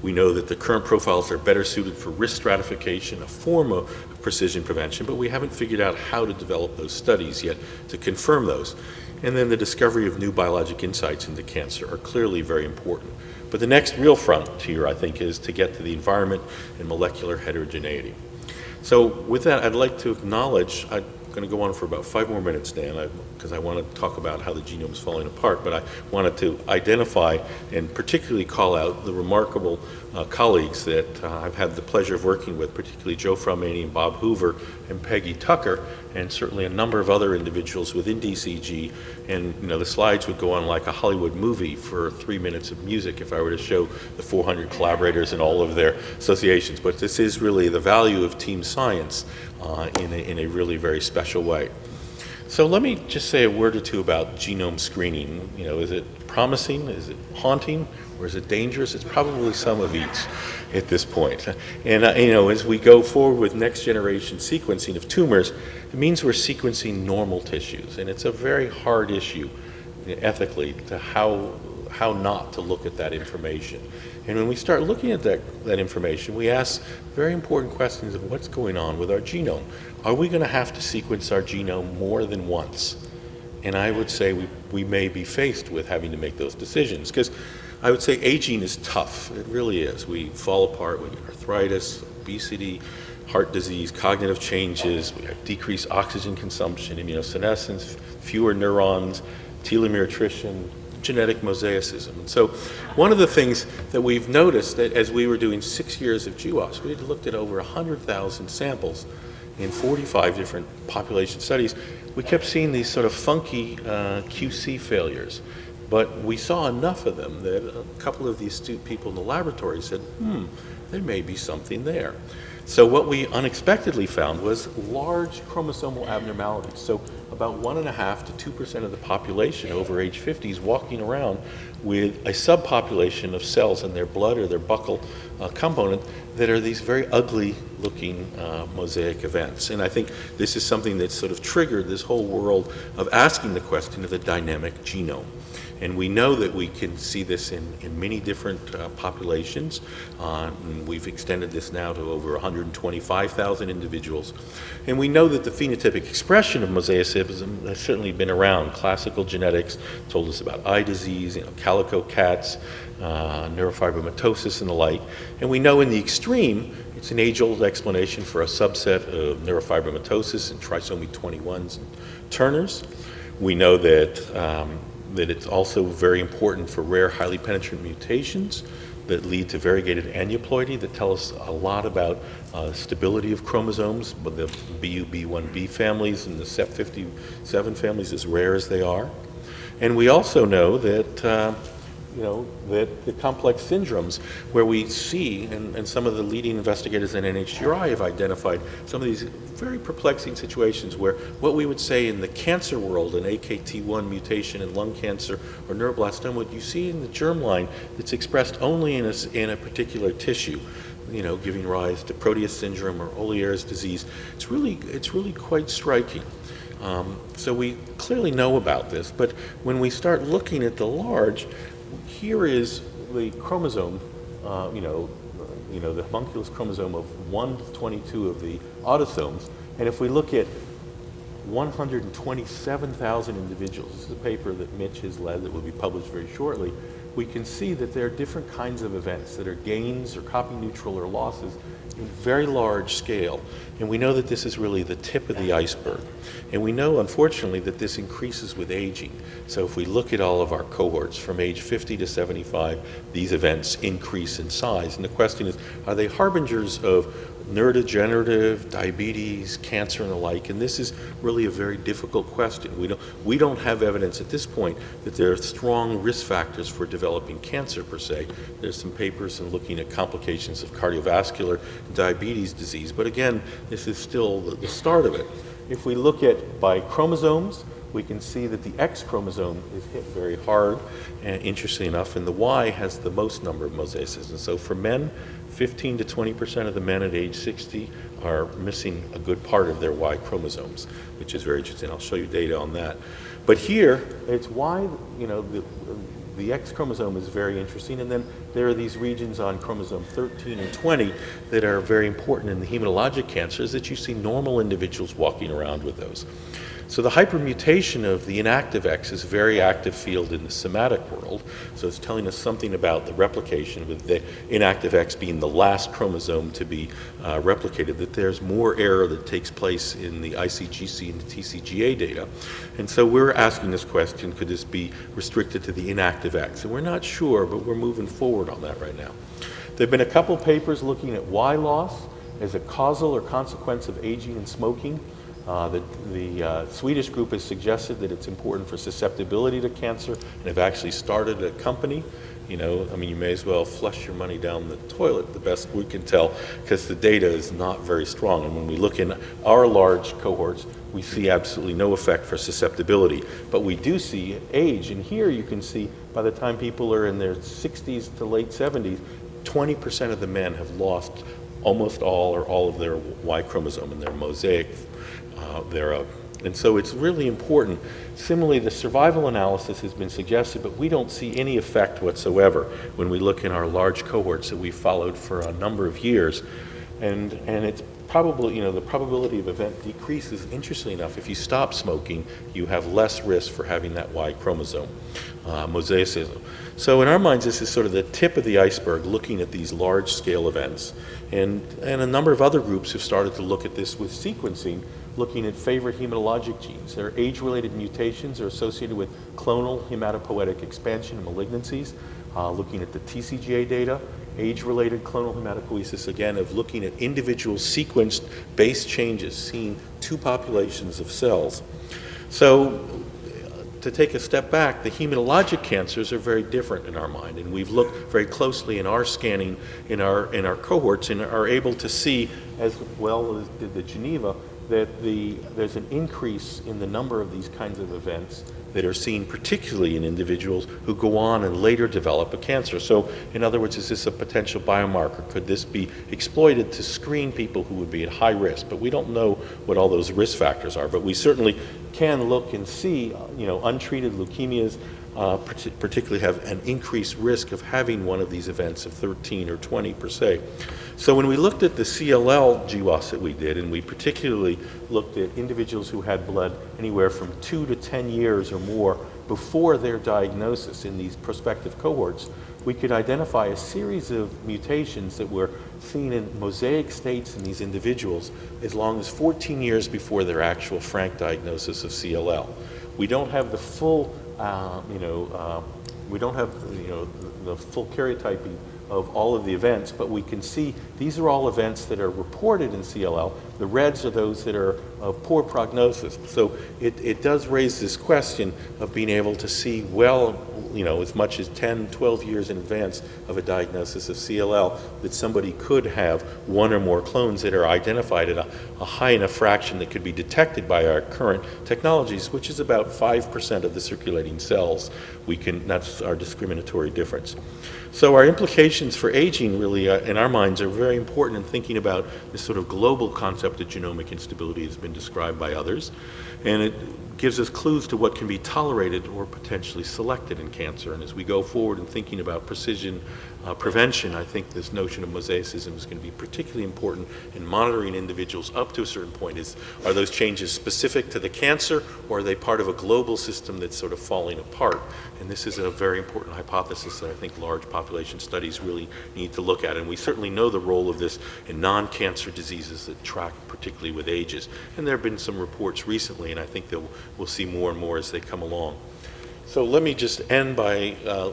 We know that the current profiles are better suited for risk stratification, a form of precision prevention, but we haven't figured out how to develop those studies yet to confirm those. And then the discovery of new biologic insights into cancer are clearly very important. But the next real frontier, I think, is to get to the environment and molecular heterogeneity. So with that, I'd like to acknowledge, I going to go on for about five more minutes, Dan, because I, I, want to talk about how the genome is falling apart, but I wanted to identify and particularly call out the remarkable uh, colleagues that uh, I've had the pleasure of working with, particularly Joe Fraumeni and Bob Hoover and Peggy Tucker, and certainly a number of other individuals within DCG. And you know, the slides would go on like a Hollywood movie for three minutes of music if I were to show the 400 collaborators and all of their associations. But this is really the value of team science uh, in, a, in a really very special way. So let me just say a word or two about genome screening. You know, is it promising? Is it haunting? Or is it dangerous? It's probably some of each at this point. And, uh, you know, as we go forward with next generation sequencing of tumors, it means we're sequencing normal tissues. And it's a very hard issue ethically to how, how not to look at that information. And when we start looking at that, that information, we ask very important questions of what's going on with our genome. Are we going to have to sequence our genome more than once? And I would say we, we may be faced with having to make those decisions because I would say aging is tough. It really is. We fall apart. We get arthritis, obesity, heart disease, cognitive changes. We have decreased oxygen consumption, immunosenescence, fewer neurons, telomere attrition, genetic mosaicism. And so one of the things that we've noticed that as we were doing six years of GWAS, we had looked at over 100,000 samples in 45 different population studies, we kept seeing these sort of funky uh, QC failures. But we saw enough of them that a couple of the astute people in the laboratory said, hmm, there may be something there. So what we unexpectedly found was large chromosomal abnormalities. So about one and a half to two percent of the population over age 50 is walking around with a subpopulation of cells in their blood or their buccal uh, component that are these very ugly looking uh, mosaic events. And I think this is something that sort of triggered this whole world of asking the question of the dynamic genome. And we know that we can see this in, in many different uh, populations. Uh, we've extended this now to over 125,000 individuals. And we know that the phenotypic expression of mosaicism has certainly been around. Classical genetics told us about eye disease, you know, calico cats, uh, neurofibromatosis and the like. And we know in the extreme, it's an age-old explanation for a subset of neurofibromatosis and trisomy 21s and Turners. We know that um, that it's also very important for rare, highly penetrant mutations that lead to variegated aneuploidy that tell us a lot about uh, stability of chromosomes, but the BUB1B families and the CEP57 families, as rare as they are. And we also know that uh, you know, that the complex syndromes where we see, and, and some of the leading investigators in NHGRI have identified some of these very perplexing situations where what we would say in the cancer world, an AKT1 mutation in lung cancer or neuroblastoma, what you see in the germline that's expressed only in a, in a particular tissue you know, giving rise to Proteus syndrome or Ollier's disease. It's really, it's really quite striking. Um, so we clearly know about this, but when we start looking at the large, here is the chromosome, uh, you know, uh, you know, the homunculus chromosome of 1 to 22 of the autosomes, and if we look at 127,000 individuals, this is a paper that Mitch has led that will be published very shortly, we can see that there are different kinds of events that are gains or copy neutral or losses in very large scale. And we know that this is really the tip of the iceberg. And we know, unfortunately, that this increases with aging. So if we look at all of our cohorts from age 50 to 75, these events increase in size. And the question is, are they harbingers of neurodegenerative, diabetes, cancer, and the like. And this is really a very difficult question. We don't, we don't have evidence at this point that there are strong risk factors for developing cancer per se. There's some papers in looking at complications of cardiovascular diabetes disease. But again, this is still the, the start of it. If we look at by chromosomes, we can see that the X chromosome is hit very hard, and interestingly enough, and the Y has the most number of mosaicism. And so for men, 15 to 20 percent of the men at age 60 are missing a good part of their Y chromosomes, which is very interesting. I'll show you data on that. But here, it's why, you know, the, the X chromosome is very interesting, and then there are these regions on chromosome 13 and 20 that are very important in the hematologic cancers that you see normal individuals walking around with those. So the hypermutation of the inactive X is a very active field in the somatic world. So it's telling us something about the replication with the inactive X being the last chromosome to be uh, replicated, that there's more error that takes place in the ICGC and the TCGA data. And so we're asking this question, could this be restricted to the inactive X? And we're not sure, but we're moving forward on that right now. There have been a couple papers looking at Y loss as a causal or consequence of aging and smoking. Uh, the, the uh, Swedish group has suggested that it's important for susceptibility to cancer and have actually started a company. You know, I mean, you may as well flush your money down the toilet, the best we can tell, because the data is not very strong. And when we look in our large cohorts, we see absolutely no effect for susceptibility. But we do see age. And here you can see by the time people are in their 60s to late 70s, 20% of the men have lost almost all or all of their Y chromosome in their mosaic uh, thereof. And so it's really important. Similarly, the survival analysis has been suggested, but we don't see any effect whatsoever when we look in our large cohorts that we followed for a number of years. And, and it's probably, you know, the probability of event decreases. Interestingly enough, if you stop smoking, you have less risk for having that Y chromosome, uh, mosaicism. So in our minds, this is sort of the tip of the iceberg, looking at these large-scale events. And, and a number of other groups have started to look at this with sequencing, looking at favorite hematologic genes. Their age-related mutations are associated with clonal hematopoietic expansion and malignancies, uh, looking at the TCGA data, age-related clonal hematopoiesis, again, of looking at individual sequenced base changes, seeing two populations of cells. So to take a step back, the hematologic cancers are very different in our mind, and we've looked very closely in our scanning in our in our cohorts and are able to see, as well as did the Geneva, that the, there's an increase in the number of these kinds of events that are seen particularly in individuals who go on and later develop a cancer. So in other words, is this a potential biomarker? Could this be exploited to screen people who would be at high risk? But we don't know what all those risk factors are, but we certainly can look and see, you know, untreated leukemias uh, particularly have an increased risk of having one of these events of 13 or 20 per se. So when we looked at the CLL GWAS that we did, and we particularly looked at individuals who had blood anywhere from two to 10 years or more before their diagnosis in these prospective cohorts, we could identify a series of mutations that were seen in mosaic states in these individuals as long as 14 years before their actual frank diagnosis of CLL. We don't have the full uh, you know, uh, we don't have, you know, the, the full karyotyping of all of the events, but we can see these are all events that are reported in CLL. The reds are those that are of poor prognosis. So it, it does raise this question of being able to see, well, you know, as much as 10, 12 years in advance of a diagnosis of CLL, that somebody could have one or more clones that are identified at a, a high enough fraction that could be detected by our current technologies, which is about 5% of the circulating cells. We can, that's our discriminatory difference. So our implications for aging really, uh, in our minds, are very important in thinking about this sort of global concept of genomic instability has been described by others. And it gives us clues to what can be tolerated or potentially selected in cancer. And as we go forward in thinking about precision uh, prevention, I think this notion of mosaicism is going to be particularly important in monitoring individuals up to a certain point. Is, are those changes specific to the cancer or are they part of a global system that's sort of falling apart? And this is a very important hypothesis that I think large population studies really need to look at. And we certainly know the role of this in non-cancer diseases that track particularly with ages. And there have been some reports recently, and I think that we'll see more and more as they come along. So let me just end by uh,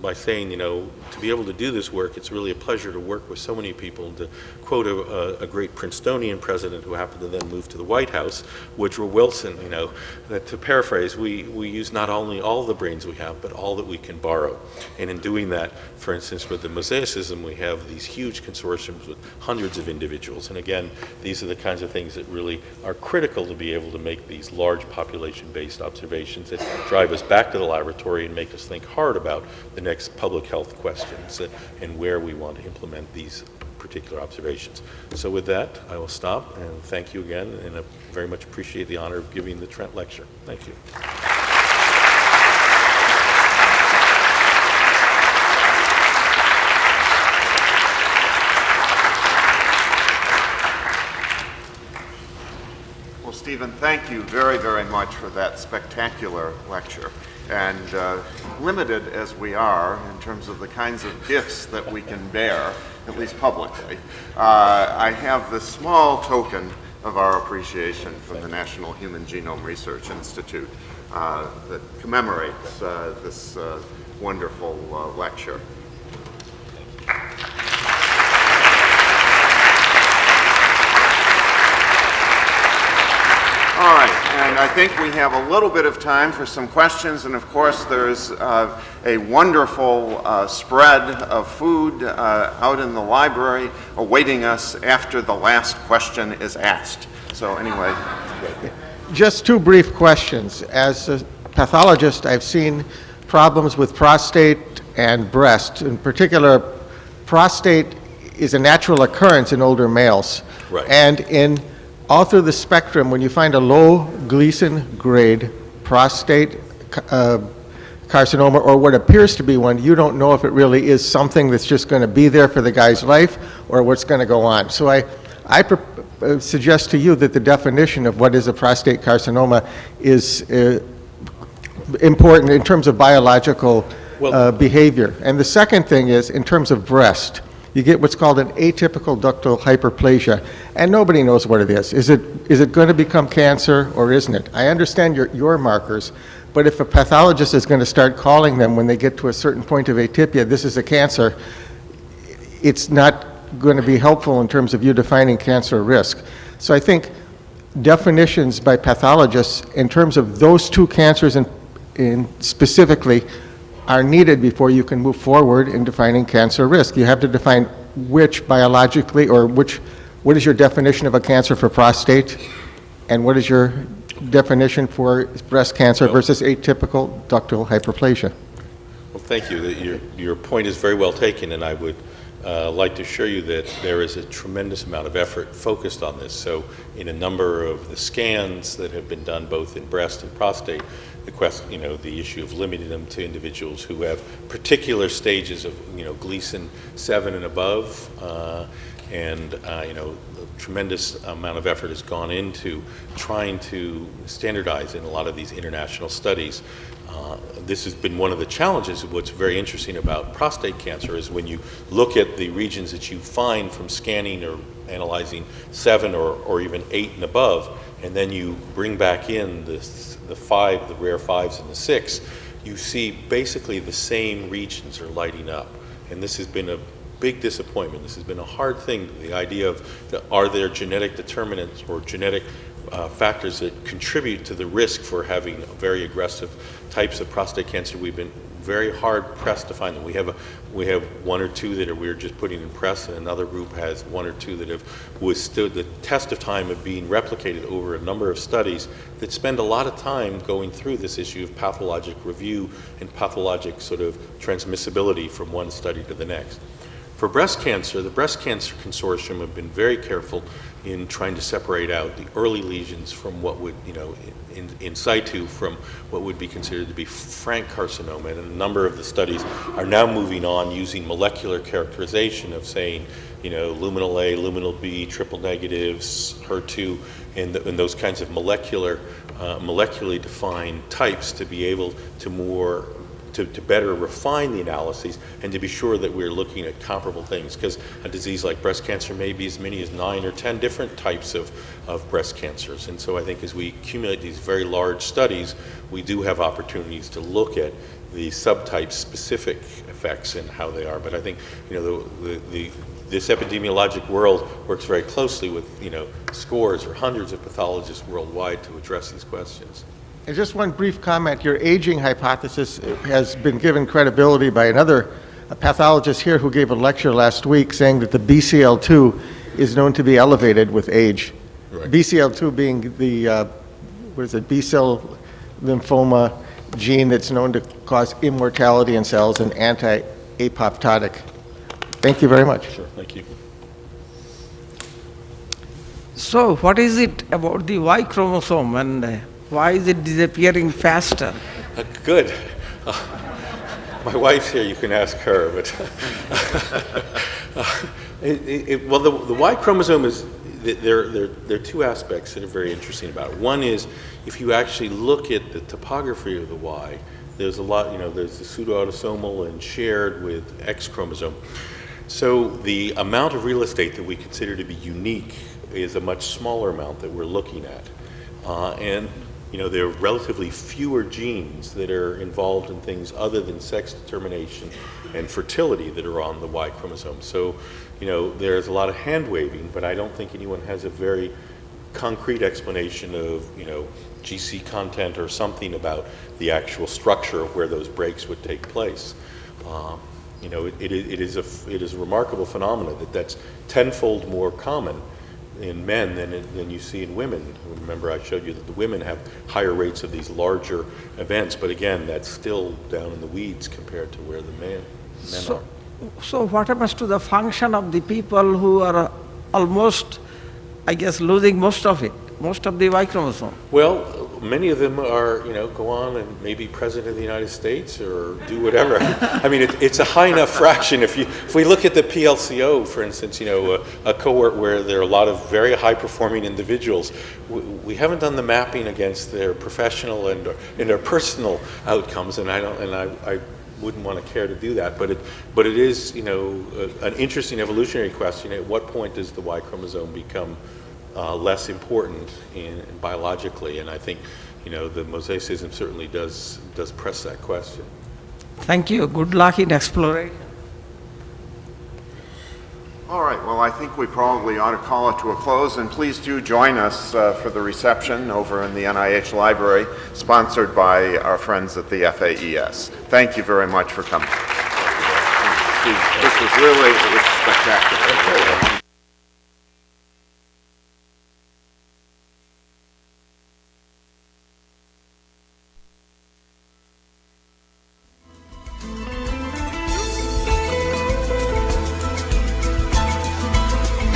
by saying, you know, to be able to do this work, it's really a pleasure to work with so many people. To quote a, a, great Princetonian president who happened to then move to the White House, Woodrow Wilson, you know, that to paraphrase, we, we use not only all the brains we have, but all that we can borrow. And in doing that, for instance, with the mosaicism, we have these huge consortiums with hundreds of individuals. And again, these are the kinds of things that really are critical to be able to make these large population-based observations that drive us back to the laboratory and make us think hard about the next public health questions and, and where we want to implement these particular observations. So with that, I will stop and thank you again, and I very much appreciate the honor of giving the Trent Lecture. Thank you. Well, Stephen, thank you very, very much for that spectacular lecture. And uh, limited as we are in terms of the kinds of gifts that we can bear, at least publicly, uh, I have this small token of our appreciation from the National Human Genome Research Institute uh, that commemorates uh, this uh, wonderful uh, lecture. All right, and I think we have a little bit of time for some questions, and of course there's uh, a wonderful uh, spread of food uh, out in the library awaiting us after the last question is asked. So anyway. Just two brief questions. As a pathologist, I've seen problems with prostate and breast. In particular, prostate is a natural occurrence in older males. Right. And in all through the spectrum, when you find a low Gleason grade prostate uh, carcinoma or what appears to be one, you don't know if it really is something that's just going to be there for the guy's life or what's going to go on. So I, I uh, suggest to you that the definition of what is a prostate carcinoma is uh, important in terms of biological Well- uh, behavior. And the second thing is, in terms of breast, you get what's called an atypical ductal hyperplasia, and nobody knows what it is. Is it, is it going to become cancer or isn't it? I understand your, your markers, but if a pathologist is going to start calling them when they get to a certain point of atypia, this is a cancer, it's not going to be helpful in terms of you defining cancer risk. So I think definitions by pathologists in terms of those two cancers in, in specifically are needed before you can move forward in defining cancer risk. You have to define which biologically or which, what is your definition of a cancer for prostate and what is your definition for breast cancer versus atypical ductal hyperplasia? Well, thank you. Your, your point is very well taken, and I would uh, like to assure you that there is a tremendous amount of effort focused on this. So in a number of the scans that have been done both in breast and prostate, the question, you know, the issue of limiting them to individuals who have particular stages of, you know, Gleason 7 and above, uh, and, uh, you know, a tremendous amount of effort has gone into trying to standardize in a lot of these international studies uh, this has been one of the challenges. What's very interesting about prostate cancer is when you look at the regions that you find from scanning or analyzing seven or, or even eight and above, and then you bring back in the, the five, the rare fives and the six, you see basically the same regions are lighting up. And this has been a big disappointment. This has been a hard thing. The idea of the, are there genetic determinants or genetic uh, factors that contribute to the risk for having very aggressive types of prostate cancer. We've been very hard pressed to find them. We have a, we have one or two that are, we're just putting in press, and another group has one or two that have withstood the test of time of being replicated over a number of studies that spend a lot of time going through this issue of pathologic review and pathologic sort of transmissibility from one study to the next. For breast cancer, the Breast Cancer Consortium have been very careful in trying to separate out the early lesions from what would, you know, in, in situ from what would be considered to be frank carcinoma. And a number of the studies are now moving on using molecular characterization of saying, you know, luminal A, luminal B, triple negatives, HER2, and, th- and those kinds of molecular, uh, molecularly defined types to be able to more to, to better refine the analyses and to be sure that we're looking at comparable things. Because a disease like breast cancer may be as many as nine or 10 different types of, of breast cancers. And so I think as we accumulate these very large studies, we do have opportunities to look at the subtype specific effects and how they are. But I think, you know, the, the, the this epidemiologic world works very closely with, you know, scores or hundreds of pathologists worldwide to address these questions. And just one brief comment, your aging hypothesis has been given credibility by another pathologist here who gave a lecture last week saying that the BCL2 is known to be elevated with age. Right. BCL2 being the, uh, what is it, B-cell lymphoma gene that's known to cause immortality in cells and anti-apoptotic. Thank you very much. Sure, thank you. So, what is it about the Y chromosome and uh, why is it disappearing faster? Uh, Good. Uh, My wife's here, you can ask her, but, uh, it- it- well, the the Y chromosome is, there there there are two aspects that are very interesting about it. One is, if you actually look at the topography of the Y, there's a lot, you know, there's the pseudoautosomal and shared with X chromosome. So the amount of real estate that we consider to be unique is a much smaller amount that we're looking at. Uh, and, you know, there are relatively fewer genes that are involved in things other than sex determination and fertility that are on the Y chromosome. So, you know, there's a lot of hand waving, but I don't think anyone has a very concrete explanation of, you know, GC content or something about the actual structure of where those breaks would take place. Um, you know, it, it, is- it is a it is a remarkable phenomenon that that's tenfold more common in men than than you see in women. Remember, I showed you that the women have higher rates of these larger events, but again, that's still down in the weeds compared to where the man, men So, are. so what happens to the function of the people who are almost, I guess, losing most of it, most of the Y chromosome? Well, many of them are, you know, go on and maybe president of the United States or do whatever. I mean, it, it's a high enough fraction. If you, if we look at the PLCO, for instance, you know, a, a cohort where there are a lot of very high performing individuals, we, we haven't done the mapping against their professional and, and their personal outcomes, and I don't, and I, I wouldn't want to care to do that, but it, but it is, you know, an interesting evolutionary question. At what point does the Y chromosome become uh, less important in, biologically? And I think, you know, the mosaicism certainly does does press that question. Thank you. Good luck in exploration. All right, well, I think we probably ought to call it to a close, and please do join us uh, for the reception over in the NIH Library, sponsored by our friends at the FAES. Thank you very much for coming. This was really, it was spectacular.